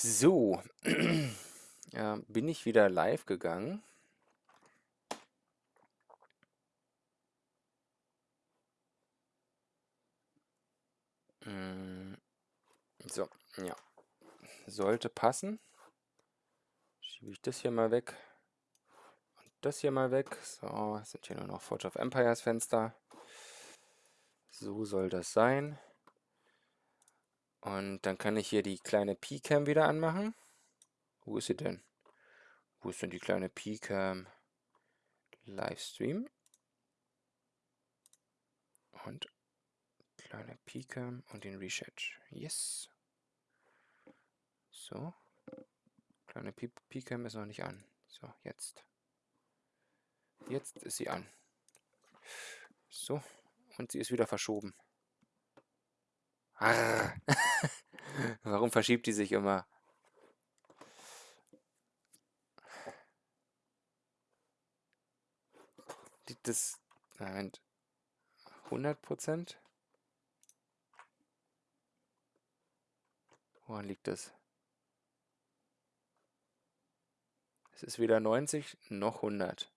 So, ja, bin ich wieder live gegangen. Mm, So, ja, sollte passen. Schiebe ich das hier mal weg und das hier mal weg. So, sind hier nur noch Forge of Empires Fenster. So soll das sein. Und dann kann ich hier die kleine P-Cam wieder anmachen. Wo ist sie denn? Wo ist denn die kleine P-Cam? Livestream. Und kleine P-Cam und den Reset. Yes. So. Kleine P-Cam ist noch nicht an. So, jetzt. Jetzt ist sie an. So. Und sie ist wieder verschoben. Warum verschiebt die sich immer? Die, das. Moment. 100 Prozent? Woran liegt das? Es ist weder 90 noch 100.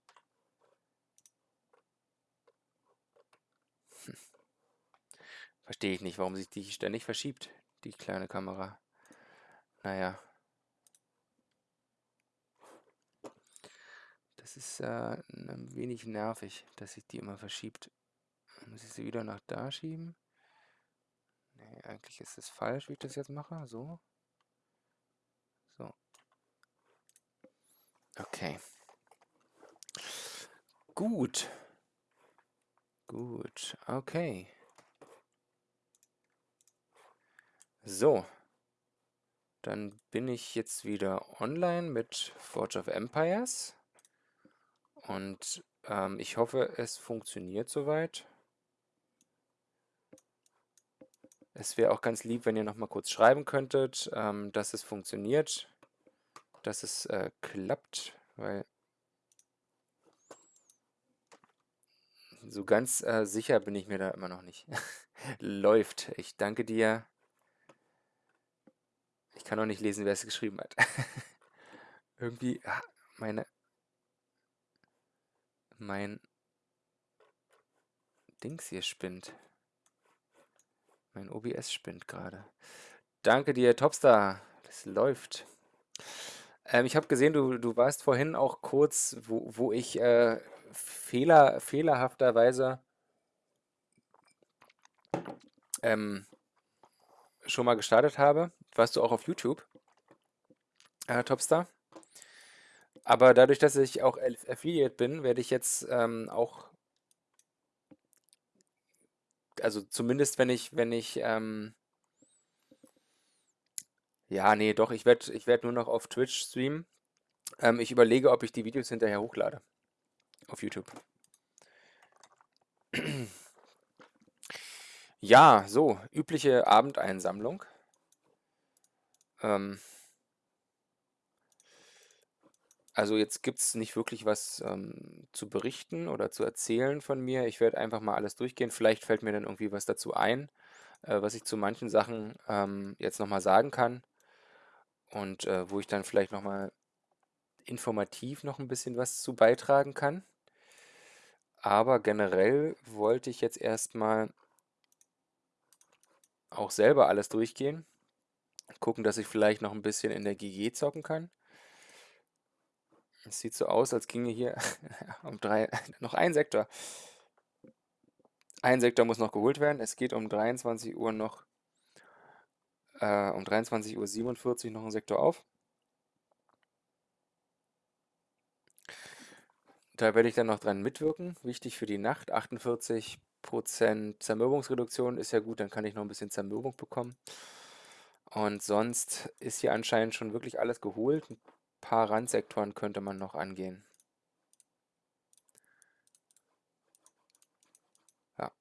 Verstehe ich nicht, warum sich die ständig verschiebt, die kleine Kamera. Naja. Das ist äh, ein wenig nervig, dass sich die immer verschiebt. Muss ich sie wieder nach da schieben? Nee, eigentlich ist es falsch, wie ich das jetzt mache. So. So. Okay. Gut. Gut. Okay. So. Dann bin ich jetzt wieder online mit Forge of Empires. Und ähm, ich hoffe, es funktioniert soweit. Es wäre auch ganz lieb, wenn ihr noch mal kurz schreiben könntet, ähm, dass es funktioniert, dass es äh, klappt, weil so ganz äh, sicher bin ich mir da immer noch nicht. Läuft. Ich danke dir. Ich kann auch nicht lesen, wer es geschrieben hat. Irgendwie, ah, meine, mein Dings hier spinnt. Mein OBS spinnt gerade. Danke dir, Topstar. Das läuft. Ähm, ich habe gesehen, du, du warst vorhin auch kurz, wo, wo ich äh, Fehler, fehlerhafterweise ähm, schon mal gestartet habe. Warst du auch auf YouTube, äh, Topstar? Aber dadurch, dass ich auch Aff- Affiliate bin, werde ich jetzt ähm, auch, also zumindest wenn ich, wenn ich, ähm, ja, nee, doch, ich werde ich werd nur noch auf Twitch streamen. Ähm, ich überlege, ob ich die Videos hinterher hochlade auf YouTube. Ja, so, übliche Abendeinsammlung. Ähm, also jetzt gibt es nicht wirklich was ähm, zu berichten oder zu erzählen von mir. Ich werde einfach mal alles durchgehen. Vielleicht fällt mir dann irgendwie was dazu ein, äh, was ich zu manchen Sachen ähm, jetzt nochmal sagen kann und äh, wo ich dann vielleicht nochmal informativ noch ein bisschen was zu beitragen kann. Aber generell wollte ich jetzt erstmal auch selber alles durchgehen. Gucken, dass ich vielleicht noch ein bisschen in der GG zocken kann. Es sieht so aus, als ginge hier um drei, noch ein Sektor. Ein Sektor muss noch geholt werden. Es geht um 23 Uhr noch, äh, um 23.47 Uhr noch ein Sektor auf. Da werde ich dann noch dran mitwirken. Wichtig für die Nacht. 48% Zermürbungsreduktion ist ja gut, dann kann ich noch ein bisschen Zermürbung bekommen. Und sonst ist hier anscheinend schon wirklich alles geholt. Ein paar Randsektoren könnte man noch angehen. Ja.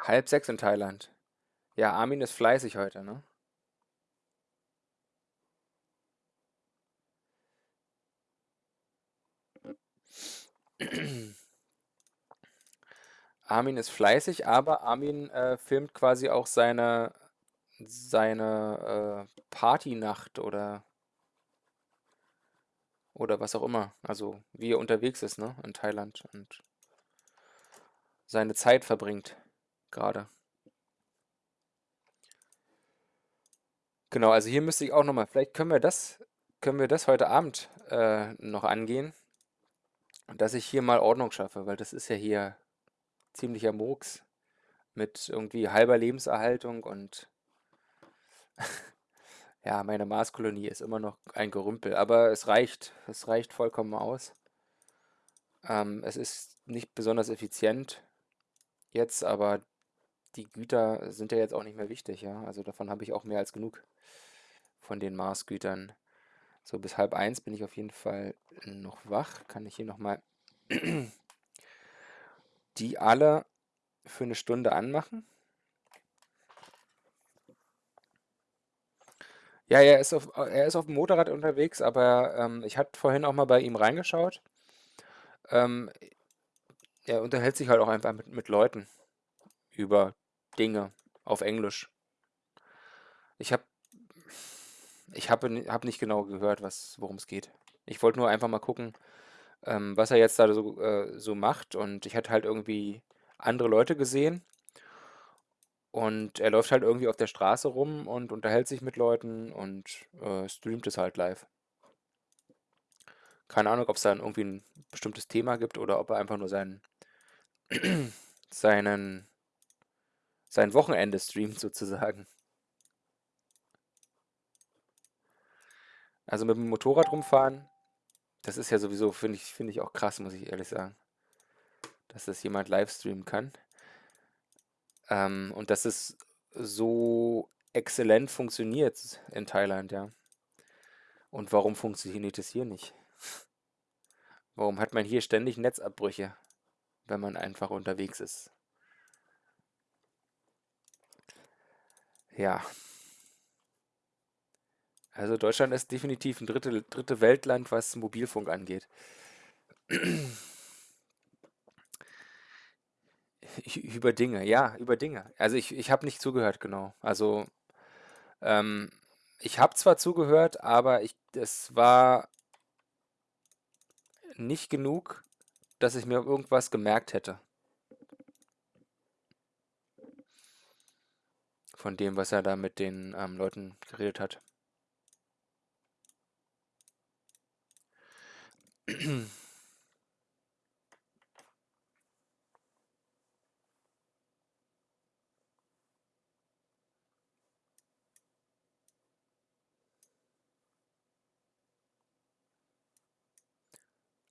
Halb sechs in Thailand. Ja, Armin ist fleißig heute, ne? Armin ist fleißig, aber Armin äh, filmt quasi auch seine, seine äh, Partynacht oder, oder was auch immer. Also wie er unterwegs ist, ne, in Thailand und seine Zeit verbringt gerade. Genau, also hier müsste ich auch noch mal, vielleicht können wir das, können wir das heute Abend äh, noch angehen, dass ich hier mal Ordnung schaffe, weil das ist ja hier ziemlicher Murks mit irgendwie halber Lebenserhaltung und ja, meine Marskolonie ist immer noch ein Gerümpel, aber es reicht, es reicht vollkommen aus. Ähm, es ist nicht besonders effizient jetzt, aber die Güter sind ja jetzt auch nicht mehr wichtig, ja. Also davon habe ich auch mehr als genug von den Marsgütern. So, bis halb eins bin ich auf jeden Fall noch wach. Kann ich hier nochmal die alle für eine Stunde anmachen? Ja, er ist auf, er ist auf dem Motorrad unterwegs, aber ähm, ich hatte vorhin auch mal bei ihm reingeschaut. Ähm, er unterhält sich halt auch einfach mit, mit Leuten über Dinge auf Englisch. Ich habe ich habe hab nicht genau gehört, worum es geht. Ich wollte nur einfach mal gucken, ähm, was er jetzt da so, äh, so macht. Und ich hatte halt irgendwie andere Leute gesehen. Und er läuft halt irgendwie auf der Straße rum und unterhält sich mit Leuten und äh, streamt es halt live. Keine Ahnung, ob es dann irgendwie ein bestimmtes Thema gibt oder ob er einfach nur seinen, seinen, sein Wochenende streamt sozusagen. Also mit dem Motorrad rumfahren, das ist ja sowieso, finde ich, finde ich auch krass, muss ich ehrlich sagen, dass das jemand live streamen kann. Ähm, und dass es so exzellent funktioniert in Thailand, ja. Und warum funktioniert es hier nicht? Warum hat man hier ständig Netzabbrüche, wenn man einfach unterwegs ist? Ja. Also Deutschland ist definitiv ein dritte, dritte Weltland, was Mobilfunk angeht. Über Dinge, ja, über Dinge. Also ich, ich habe nicht zugehört, genau. Also ähm, ich habe zwar zugehört, aber ich, es war nicht genug, dass ich mir irgendwas gemerkt hätte. Von dem, was er da mit den ähm, Leuten geredet hat.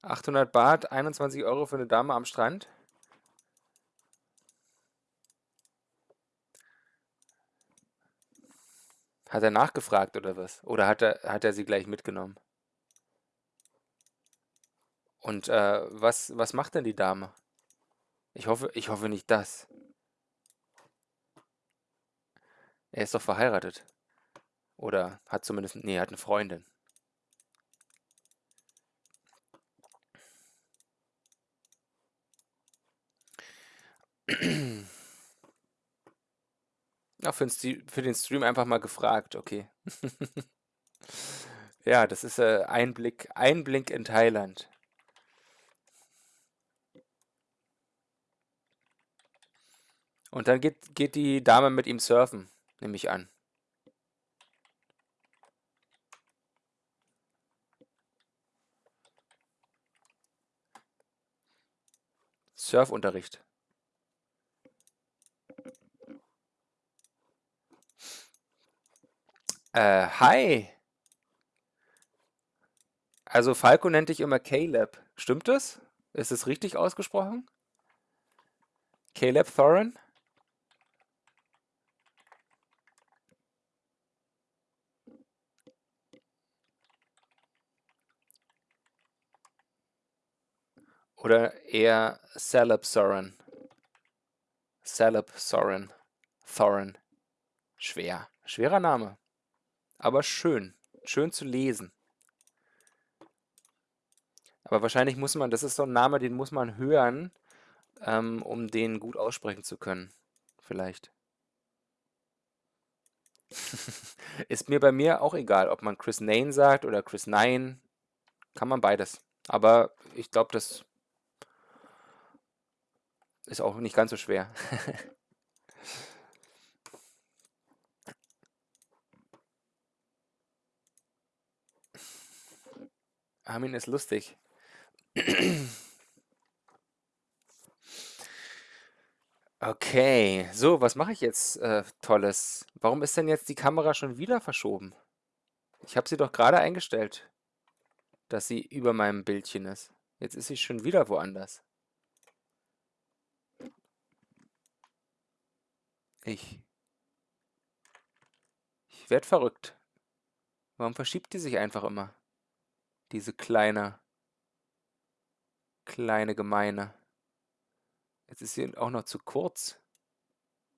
800 Baht, 21 Euro für eine Dame am Strand. Hat er nachgefragt oder was? Oder hat er, hat er sie gleich mitgenommen? Und äh, was, was macht denn die Dame? Ich hoffe, ich hoffe nicht das. Er ist doch verheiratet. Oder hat zumindest, nee, hat eine Freundin. Ja, für den, Stream einfach mal gefragt, okay. Ja, das ist äh, Einblick, Einblick in Thailand. Und dann geht, geht die Dame mit ihm surfen, nehme ich an. Surfunterricht. Äh, hi. Also Falco nennt dich immer Caleb. Stimmt das? Ist es richtig ausgesprochen? Caleb Thorin? Oder eher Celeb Soren? Celeb Soren. Thorin. Schwer. Schwerer Name aber schön. Schön zu lesen. Aber wahrscheinlich muss man, das ist so ein Name, den muss man hören, ähm, um den gut aussprechen zu können, vielleicht. Ist mir bei mir auch egal, ob man Chris Nane sagt oder Chris Nine. Kann man beides. Aber ich glaube, das ist auch nicht ganz so schwer. Armin ist lustig. Okay, so, was mache ich jetzt äh, Tolles? Warum ist denn jetzt die Kamera schon wieder verschoben? Ich habe sie doch gerade eingestellt, dass sie über meinem Bildchen ist. Jetzt ist sie schon wieder woanders. Ich. Ich werde verrückt. Warum verschiebt die sich einfach immer? Diese kleine, kleine Gemeine. Jetzt ist sie auch noch zu kurz,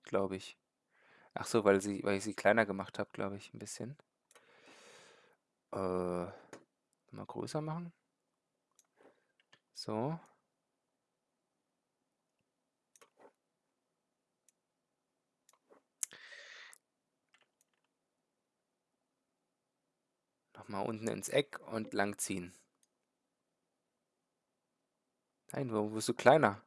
glaube ich. Ach so, weil sie, weil ich sie kleiner gemacht habe, glaube ich, ein bisschen. Äh, mal größer machen. So. Nochmal unten ins Eck und langziehen. Nein, warum wirst du kleiner?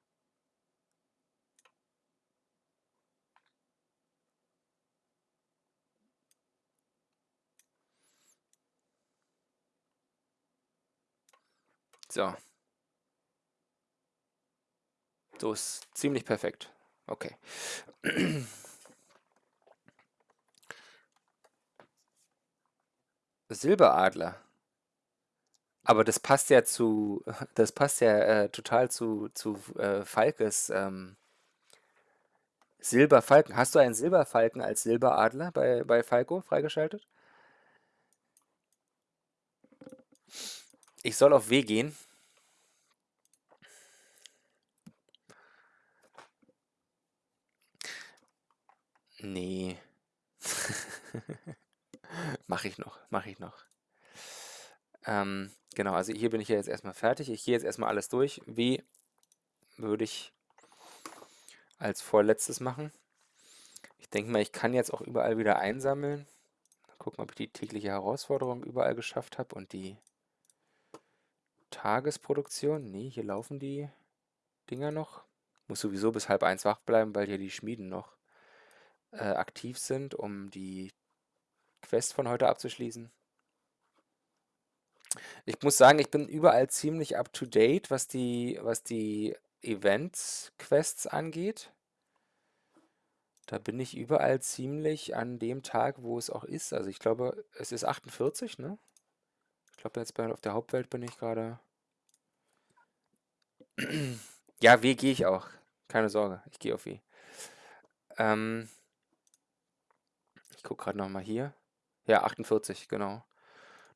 So. So ist ziemlich perfekt. Okay. Silberadler. Aber das passt ja zu, das passt ja äh, total zu, zu äh, Falkes ähm, Silberfalken. Hast du einen Silberfalken als Silberadler bei, bei Falco freigeschaltet? Ich soll auf W gehen. Nee. Mache ich noch, mache ich noch. Ähm, genau, also hier bin ich ja jetzt erstmal fertig. Ich gehe jetzt erstmal alles durch. W würde ich als vorletztes machen. Ich denke mal, ich kann jetzt auch überall wieder einsammeln. Gucken, ob ich die tägliche Herausforderung überall geschafft habe und die Tagesproduktion. Nee, hier laufen die Dinger noch. Muss sowieso bis halb eins wach bleiben, weil hier die Schmieden noch äh, aktiv sind, um die Quest von heute abzuschließen. Ich muss sagen, ich bin überall ziemlich up to date, was die, was die Events-Quests angeht. Da bin ich überall ziemlich an dem Tag, wo es auch ist. Also ich glaube, es ist 48, ne? Ich glaube, jetzt bei, auf der Hauptwelt bin ich gerade. ja, W gehe ich auch. Keine Sorge, ich gehe auf W. Ähm, ich gucke gerade nochmal hier. Ja, 48, genau.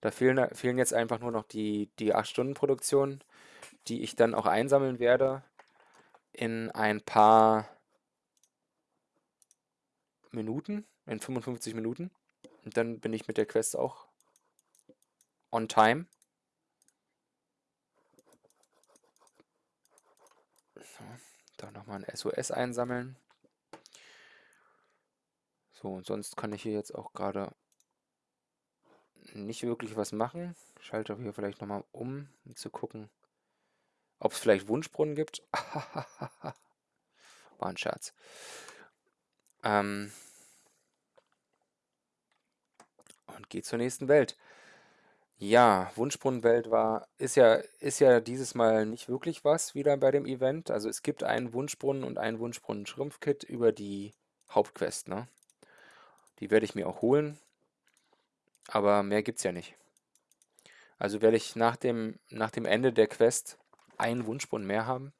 Da fehlen, fehlen jetzt einfach nur noch die, die 8-Stunden-Produktion, die ich dann auch einsammeln werde in ein paar Minuten, in 55 Minuten. Und dann bin ich mit der Quest auch on time. So, da nochmal ein SOS einsammeln. So, und sonst kann ich hier jetzt auch gerade nicht wirklich was machen. Schalte hier vielleicht nochmal um, um zu gucken, ob es vielleicht Wunschbrunnen gibt. War ein Scherz. Ähm und geht zur nächsten Welt. Ja, Wunschbrunnenwelt war, ist ja, ist ja dieses Mal nicht wirklich was wieder bei dem Event. Also es gibt einen Wunschbrunnen und einen Wunschbrunnen-Schrumpfkit über die Hauptquest, ne? Die werde ich mir auch holen. Aber mehr gibt es ja nicht. Also werde ich nach dem, nach dem Ende der Quest einen Wunschbrunnen mehr haben.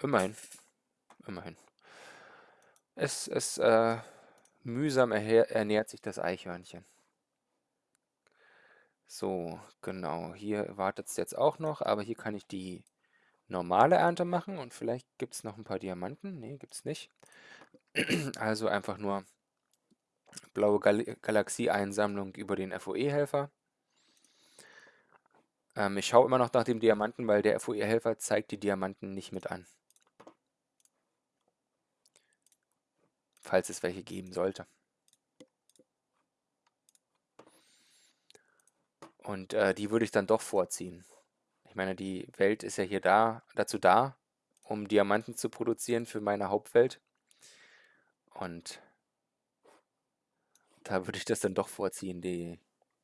Immerhin. Immerhin. Es, es äh, mühsam ernährt sich das Eichhörnchen. So, genau. Hier wartet es jetzt auch noch, aber hier kann ich die normale Ernte machen und vielleicht gibt es noch ein paar Diamanten. Ne, gibt es nicht. Also einfach nur blaue Gal Galaxie-Einsammlung über den FOE-Helfer. Ähm, ich schaue immer noch nach dem Diamanten, weil der FOE-Helfer zeigt die Diamanten nicht mit an. Falls es welche geben sollte. Und äh, die würde ich dann doch vorziehen. Ich meine, die Welt ist ja hier da, dazu da, um Diamanten zu produzieren für meine Hauptwelt. Und da würde ich das dann doch vorziehen, die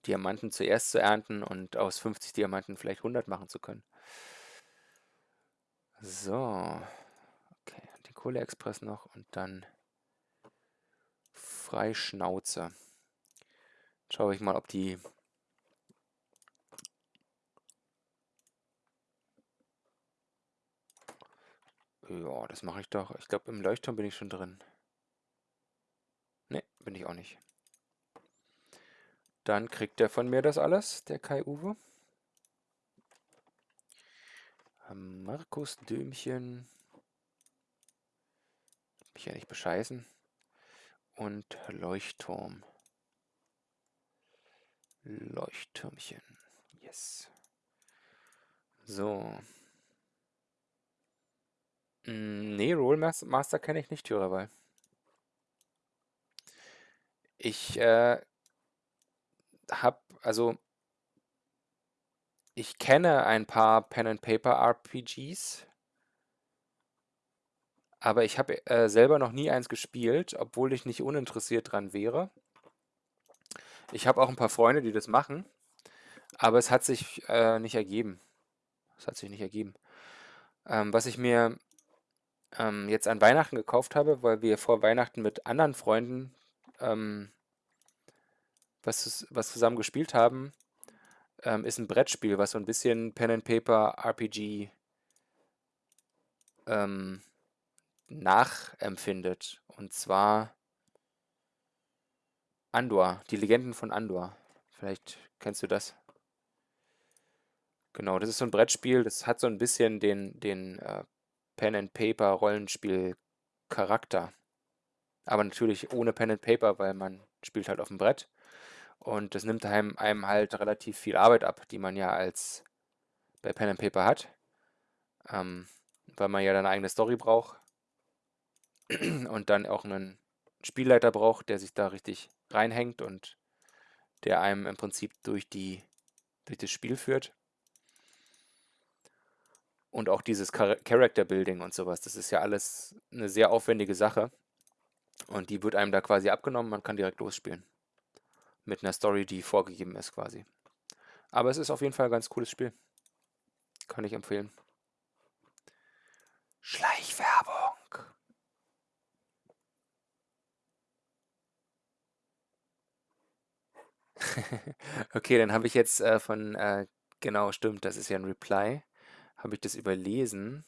Diamanten zuerst zu ernten und aus 50 Diamanten vielleicht 100 machen zu können. So. Okay, den Kohleexpress noch und dann Freischnauze. Schaue ich mal, ob die Ja, das mache ich doch. Ich glaube, im Leuchtturm bin ich schon drin. Ne, bin ich auch nicht. Dann kriegt er von mir das alles, der Kai-Uwe. Markus Dömchen. Mich ja nicht bescheißen. Und Leuchtturm. Leuchttürmchen. Yes. So. Hm, ne, Rollmaster kenne ich nicht, Tyrawal. Ich, äh, habe also ich kenne ein paar Pen-and-Paper-RPGs, aber ich habe, äh, selber noch nie eins gespielt, obwohl ich nicht uninteressiert dran wäre. Ich habe auch ein paar Freunde, die das machen, aber es hat sich, äh, nicht ergeben. Es hat sich nicht ergeben. Ähm, was ich mir ähm, jetzt an Weihnachten gekauft habe, weil wir vor Weihnachten mit anderen Freunden ähm, was, was zusammen gespielt haben, ähm, ist ein Brettspiel, was so ein bisschen Pen and Paper RPG ähm, nachempfindet. Und zwar Andor, die Legenden von Andor. Vielleicht kennst du das. Genau, das ist so ein Brettspiel, das hat so ein bisschen den, den äh, Pen and Paper Rollenspiel Charakter. Aber natürlich ohne Pen and Paper, weil man spielt halt auf dem Brett. Und das nimmt einem, einem halt relativ viel Arbeit ab, die man ja als bei Pen and Paper hat. Ähm, weil man ja dann eine eigene Story braucht. und dann auch einen Spielleiter braucht, der sich da richtig reinhängt und der einem im Prinzip durch die durch das Spiel führt. Und auch dieses Char Character Building und sowas, das ist ja alles eine sehr aufwendige Sache. Und die wird einem da quasi abgenommen, man kann direkt losspielen. Mit einer Story, die vorgegeben ist quasi. Aber es ist auf jeden Fall ein ganz cooles Spiel. Kann ich empfehlen. Schleichwerbung. okay, dann habe ich jetzt äh, von, äh, genau, stimmt, das ist ja ein Reply habe ich das überlesen.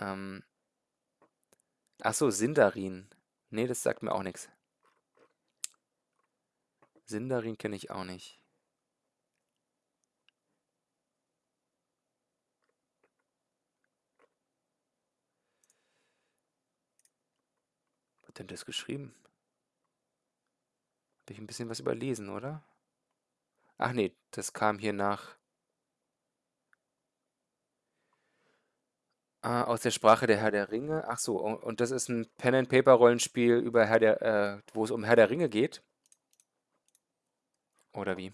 Ähm, ach Sindarin. Nee, das sagt mir auch nichts. Sindarin kenne ich auch nicht. Was hat denn das geschrieben? Habe ich ein bisschen was überlesen, oder? Ach nee, das kam hier nach Ah, aus der Sprache der Herr der Ringe. Ach so, und das ist ein Pen-and-Paper-Rollenspiel äh, wo es um Herr der Ringe geht? Oder wie?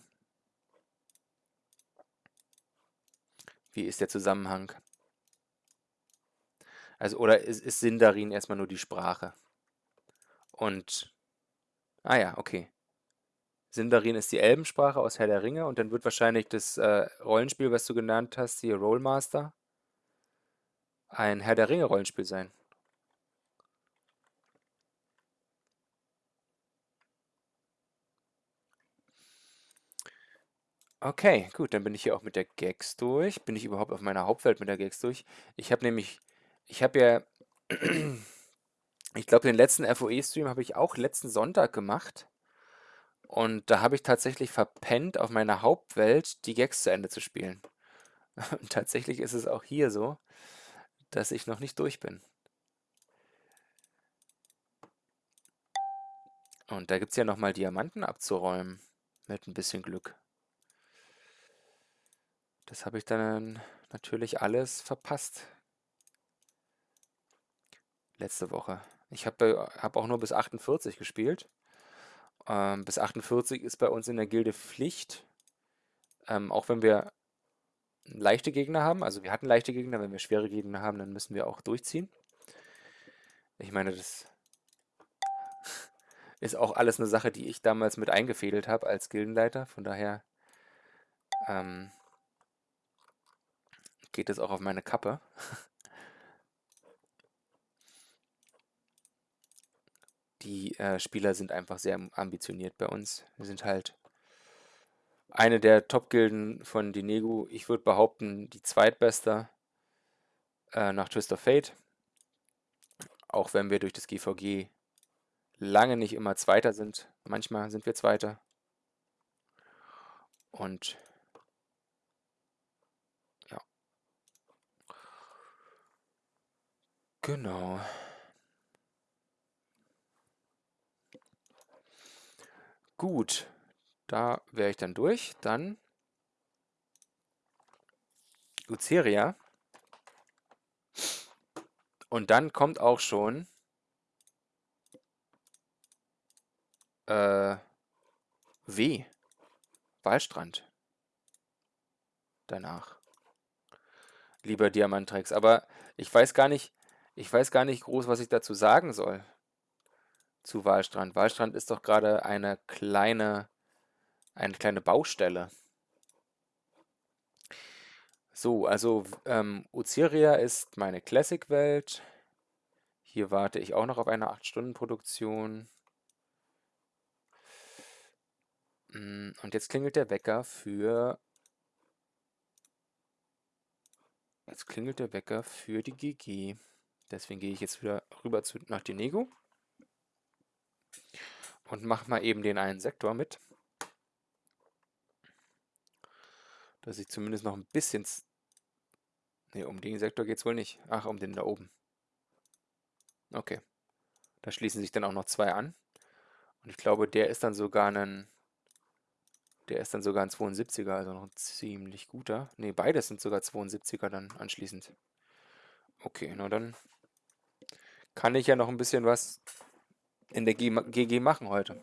Wie ist der Zusammenhang? Also, oder ist, ist Sindarin erstmal nur die Sprache? Und, ah ja, okay. Sindarin ist die Elbensprache aus Herr der Ringe und dann wird wahrscheinlich das äh, Rollenspiel, was du genannt hast, hier Rollmaster, ein Herr der Ringe-Rollenspiel sein. Okay, gut, dann bin ich hier auch mit der Gags durch. Bin ich überhaupt auf meiner Hauptwelt mit der Gags durch? Ich habe nämlich, ich habe ja, ich glaube, den letzten FOE-Stream habe ich auch letzten Sonntag gemacht. Und da habe ich tatsächlich verpennt, auf meiner Hauptwelt die Gags zu Ende zu spielen. Und tatsächlich ist es auch hier so dass ich noch nicht durch bin. Und da gibt es ja nochmal Diamanten abzuräumen. Mit ein bisschen Glück. Das habe ich dann natürlich alles verpasst. Letzte Woche. Ich habe hab auch nur bis 48 gespielt. Ähm, bis 48 ist bei uns in der Gilde Pflicht. Ähm, auch wenn wir leichte Gegner haben, also wir hatten leichte Gegner, wenn wir schwere Gegner haben, dann müssen wir auch durchziehen. Ich meine, das ist auch alles eine Sache, die ich damals mit eingefädelt habe als Gildenleiter. Von daher ähm, geht es auch auf meine Kappe. Die äh, Spieler sind einfach sehr ambitioniert bei uns. Wir sind halt eine der Top-Gilden von Dinegu. Ich würde behaupten, die zweitbeste äh, nach Twist of Fate. Auch wenn wir durch das GVG lange nicht immer Zweiter sind. Manchmal sind wir Zweiter. Und Genau. Gut, da wäre ich dann durch. Dann Luceria. Und dann kommt auch schon äh, W. Wahlstrand. Danach. Lieber Diamantrex. Aber ich weiß gar nicht, ich weiß gar nicht groß, was ich dazu sagen soll. Zu Wahlstrand. Wahlstrand ist doch gerade eine kleine, eine kleine Baustelle. So, also ähm, Uziria ist meine Classic-Welt. Hier warte ich auch noch auf eine 8-Stunden-Produktion. Mm, und jetzt klingelt der Wecker für... Jetzt klingelt der Wecker für die GG. Deswegen gehe ich jetzt wieder rüber zu, nach Dinego. Und mache mal eben den einen Sektor mit. Dass ich zumindest noch ein bisschen... Ne, um den Sektor geht es wohl nicht. Ach, um den da oben. Okay. Da schließen sich dann auch noch zwei an. Und ich glaube, der ist dann sogar ein... Der ist dann sogar ein 72er, also noch ein ziemlich guter. Ne, beides sind sogar 72er dann anschließend. Okay, na dann kann ich ja noch ein bisschen was in der GG machen heute.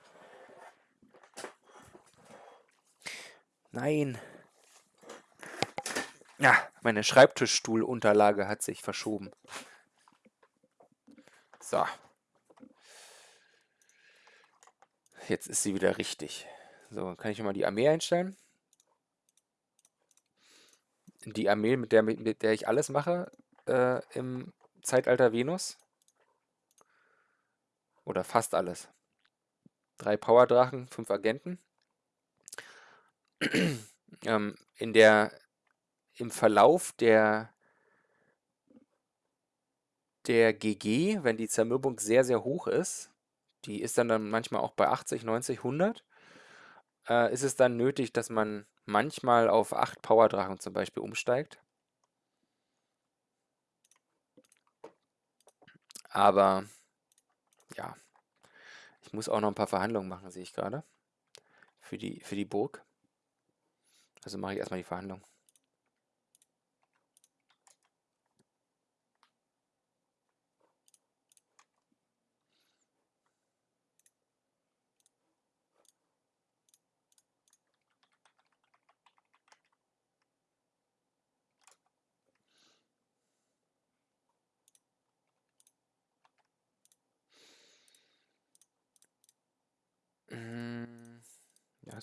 Nein. Ja, meine Schreibtischstuhlunterlage hat sich verschoben. So. Jetzt ist sie wieder richtig. So, kann ich mal die Armee einstellen. Die Armee, mit der, mit der ich alles mache äh, im Zeitalter Venus. Oder fast alles. Drei Powerdrachen, fünf Agenten. ähm, in der, Im Verlauf der, der GG, wenn die Zermürbung sehr, sehr hoch ist, die ist dann, dann manchmal auch bei 80, 90, 100, äh, ist es dann nötig, dass man manchmal auf 8 Powerdrachen zum Beispiel umsteigt. Aber ja, ich muss auch noch ein paar Verhandlungen machen, sehe ich gerade. Für die, für die Burg. Also mache ich erstmal die Verhandlung.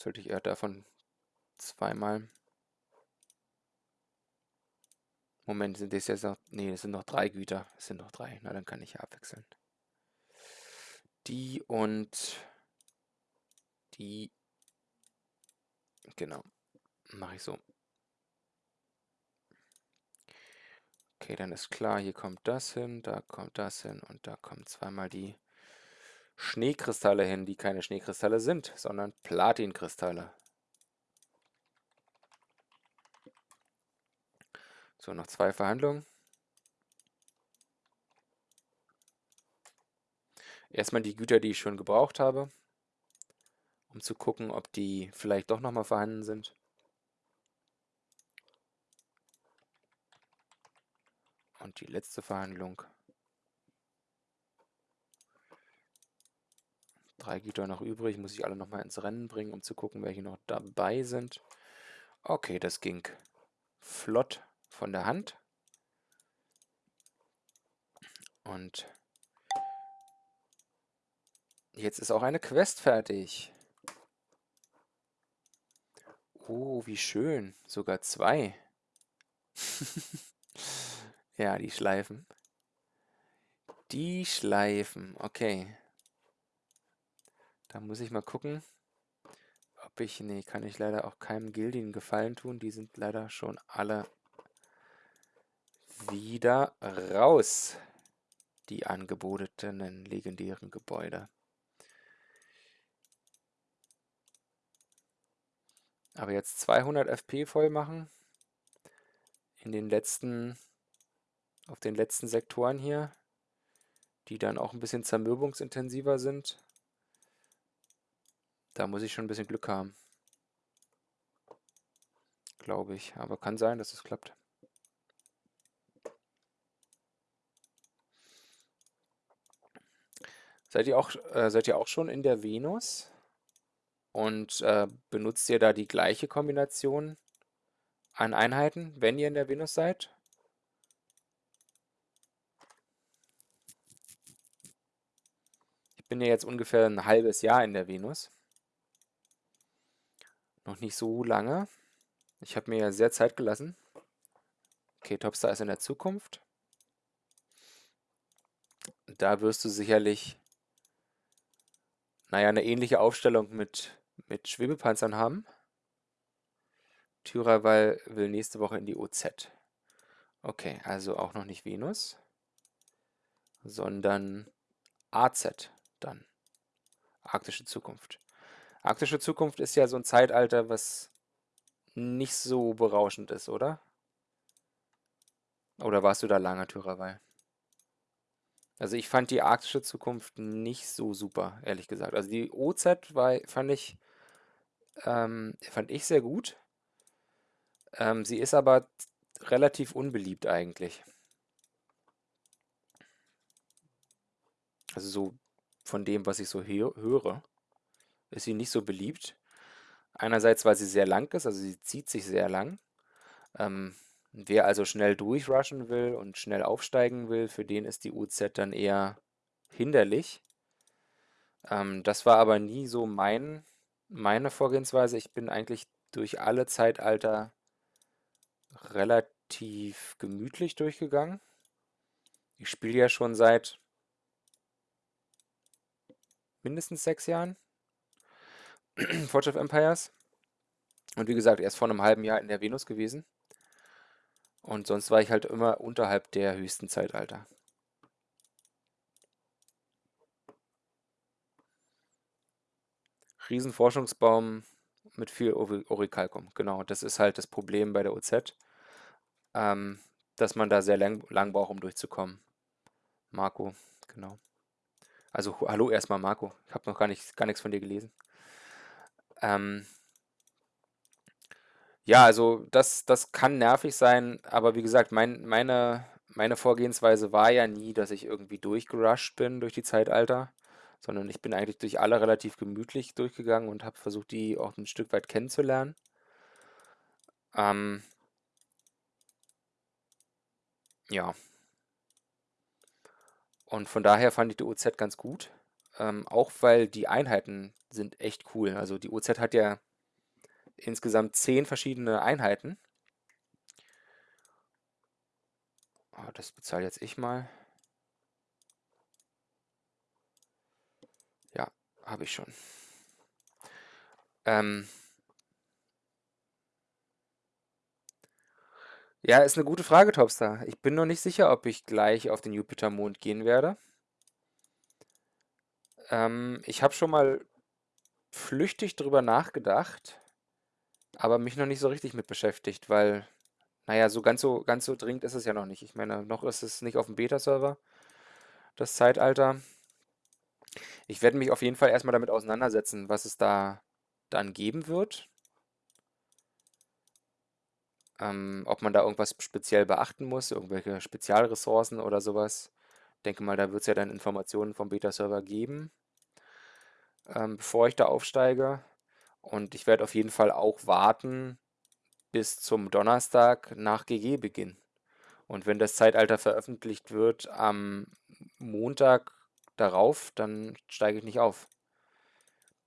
Ja, sollte ich eher davon zweimal. Moment, sind das jetzt noch. Nee, es sind noch drei Güter. Es sind noch drei. Na, dann kann ich ja abwechseln. Die und die. Genau. Mache ich so. Okay, dann ist klar, hier kommt das hin, da kommt das hin und da kommen zweimal die Schneekristalle hin, die keine Schneekristalle sind, sondern Platinkristalle. So, noch zwei Verhandlungen. Erstmal die Güter, die ich schon gebraucht habe, um zu gucken, ob die vielleicht doch nochmal vorhanden sind. Und die letzte Verhandlung. Drei Güter noch übrig, muss ich alle nochmal ins Rennen bringen, um zu gucken, welche noch dabei sind. Okay, das ging flott von der Hand. Und jetzt ist auch eine Quest fertig. Oh, wie schön. Sogar zwei. ja, die Schleifen. Die Schleifen, okay. Da muss ich mal gucken, ob ich... Nee, kann ich leider auch keinem Gildien Gefallen tun. Die sind leider schon alle wieder raus. Die angebotenen legendären Gebäude. Aber jetzt 200 FP voll machen. In den letzten... Auf den letzten Sektoren hier. Die dann auch ein bisschen zermürbungsintensiver sind. Da muss ich schon ein bisschen Glück haben. Glaube ich. Aber kann sein, dass es klappt. Seid ihr auch, äh, seid ihr auch schon in der Venus? Und äh, benutzt ihr da die gleiche Kombination an Einheiten, wenn ihr in der Venus seid? Ich bin ja jetzt ungefähr ein halbes Jahr in der Venus. Noch nicht so lange. Ich habe mir ja sehr Zeit gelassen. Okay, Topstar ist in der Zukunft. Da wirst du sicherlich, naja, eine ähnliche Aufstellung mit, mit Schwebepanzern haben. Tyrawal will nächste Woche in die OZ. Okay, also auch noch nicht Venus, sondern AZ dann. Arktische Zukunft. Arktische Zukunft ist ja so ein Zeitalter, was nicht so berauschend ist, oder? Oder warst du da lange, Tyrawei? Also ich fand die arktische Zukunft nicht so super, ehrlich gesagt. Also die OZ war, fand ich, ähm, fand ich sehr gut. Ähm, sie ist aber relativ unbeliebt eigentlich. Also so von dem, was ich so höre ist sie nicht so beliebt. Einerseits, weil sie sehr lang ist, also sie zieht sich sehr lang. Ähm, wer also schnell durchrushen will und schnell aufsteigen will, für den ist die UZ dann eher hinderlich. Ähm, das war aber nie so mein, meine Vorgehensweise. Ich bin eigentlich durch alle Zeitalter relativ gemütlich durchgegangen. Ich spiele ja schon seit mindestens sechs Jahren. Forge of Empires. Und wie gesagt, erst vor einem halben Jahr in der Venus gewesen. Und sonst war ich halt immer unterhalb der höchsten Zeitalter. Riesenforschungsbaum mit viel Orikalkum. Genau, das ist halt das Problem bei der OZ, ähm, dass man da sehr lang, lang braucht, um durchzukommen. Marco, genau. Also hallo erstmal Marco, ich habe noch gar, nicht, gar nichts von dir gelesen. Ähm, ja, also das, das kann nervig sein, aber wie gesagt, mein, meine, meine Vorgehensweise war ja nie, dass ich irgendwie durchgerusht bin durch die Zeitalter, sondern ich bin eigentlich durch alle relativ gemütlich durchgegangen und habe versucht, die auch ein Stück weit kennenzulernen. Ähm, ja. Und von daher fand ich die OZ ganz gut. Ähm, auch weil die Einheiten sind echt cool. Also die OZ hat ja insgesamt zehn verschiedene Einheiten. Oh, das bezahle jetzt ich mal. Ja, habe ich schon. Ähm ja, ist eine gute Frage, Topstar. Ich bin noch nicht sicher, ob ich gleich auf den Jupitermond gehen werde. Ähm, ich habe schon mal flüchtig drüber nachgedacht, aber mich noch nicht so richtig mit beschäftigt, weil, naja, so ganz so, ganz so dringend ist es ja noch nicht. Ich meine, noch ist es nicht auf dem Beta-Server, das Zeitalter. Ich werde mich auf jeden Fall erstmal damit auseinandersetzen, was es da dann geben wird. Ähm, ob man da irgendwas speziell beachten muss, irgendwelche Spezialressourcen oder sowas. Ich denke mal, da wird es ja dann Informationen vom Beta-Server geben. Ähm, bevor ich da aufsteige. Und ich werde auf jeden Fall auch warten bis zum Donnerstag nach GG-Beginn. Und wenn das Zeitalter veröffentlicht wird am Montag darauf, dann steige ich nicht auf.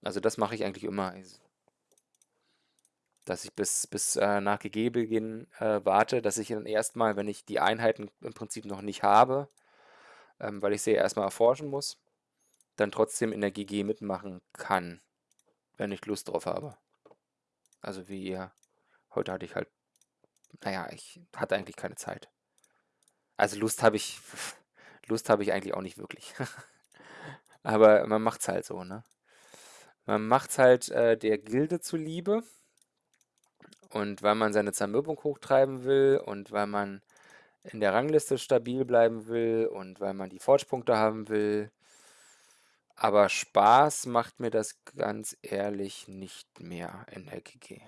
Also das mache ich eigentlich immer. Dass ich bis, bis äh, nach GG-Beginn äh, warte, dass ich dann erstmal, wenn ich die Einheiten im Prinzip noch nicht habe, ähm, weil ich sie erstmal erforschen muss, dann trotzdem in der GG mitmachen kann, wenn ich Lust drauf habe. Also wie ihr, heute hatte ich halt, naja, ich hatte eigentlich keine Zeit. Also Lust habe ich, Lust habe ich eigentlich auch nicht wirklich. Aber man macht's halt so, ne? Man macht's halt äh, der Gilde zuliebe und weil man seine Zermürbung hochtreiben will und weil man in der Rangliste stabil bleiben will und weil man die Forge-Punkte haben will. Aber Spaß macht mir das ganz ehrlich nicht mehr in der GG.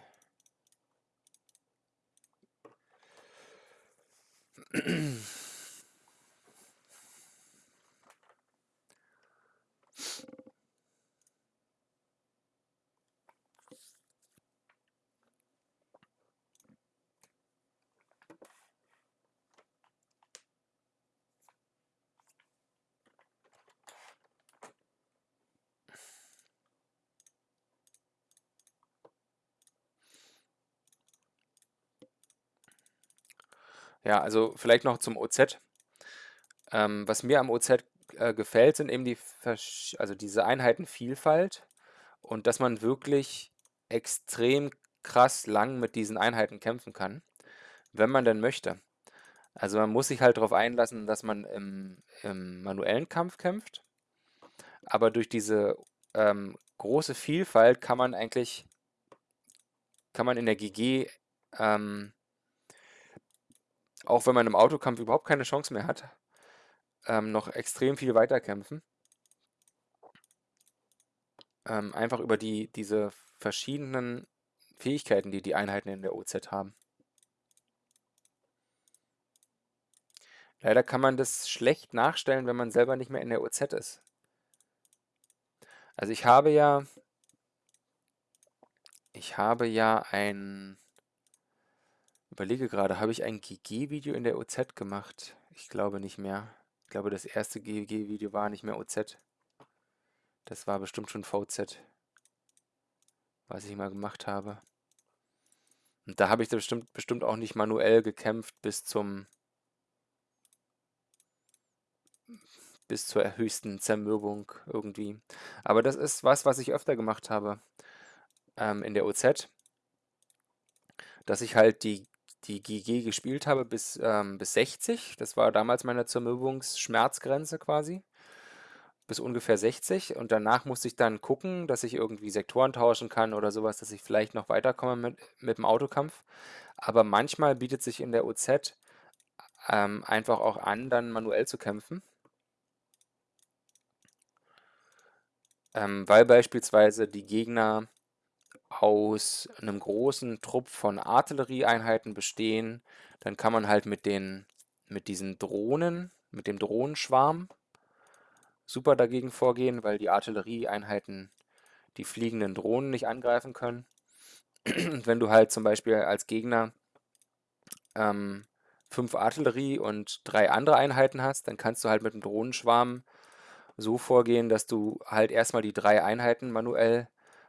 Ja, also vielleicht noch zum OZ. Ähm, was mir am OZ äh, gefällt, sind eben die Versch also diese Einheitenvielfalt und dass man wirklich extrem krass lang mit diesen Einheiten kämpfen kann, wenn man denn möchte. Also man muss sich halt darauf einlassen, dass man im, im manuellen Kampf kämpft, aber durch diese ähm, große Vielfalt kann man eigentlich, kann man in der GG ähm, auch wenn man im Autokampf überhaupt keine Chance mehr hat, ähm, noch extrem viel weiterkämpfen. Ähm, einfach über die, diese verschiedenen Fähigkeiten, die die Einheiten in der OZ haben. Leider kann man das schlecht nachstellen, wenn man selber nicht mehr in der OZ ist. Also ich habe ja, ich habe ja ein Überlege gerade, habe ich ein GG-Video in der OZ gemacht? Ich glaube nicht mehr. Ich glaube, das erste GG-Video war nicht mehr OZ. Das war bestimmt schon VZ, was ich mal gemacht habe. Und da habe ich bestimmt, bestimmt auch nicht manuell gekämpft bis zum bis zur höchsten Zermürbung irgendwie. Aber das ist was, was ich öfter gemacht habe ähm, in der OZ, dass ich halt die die GG gespielt habe bis, ähm, bis 60. Das war damals meine Zermürbungsschmerzgrenze quasi. Bis ungefähr 60. Und danach musste ich dann gucken, dass ich irgendwie Sektoren tauschen kann oder sowas, dass ich vielleicht noch weiterkomme mit, mit dem Autokampf. Aber manchmal bietet sich in der OZ ähm, einfach auch an, dann manuell zu kämpfen. Ähm, weil beispielsweise die Gegner aus einem großen Trupp von Artillerieeinheiten bestehen, dann kann man halt mit den mit diesen Drohnen, mit dem Drohnenschwarm super dagegen vorgehen, weil die Artillerieeinheiten die fliegenden Drohnen nicht angreifen können. Und wenn du halt zum Beispiel als Gegner ähm, fünf Artillerie und drei andere Einheiten hast, dann kannst du halt mit dem Drohnenschwarm so vorgehen, dass du halt erstmal die drei Einheiten manuell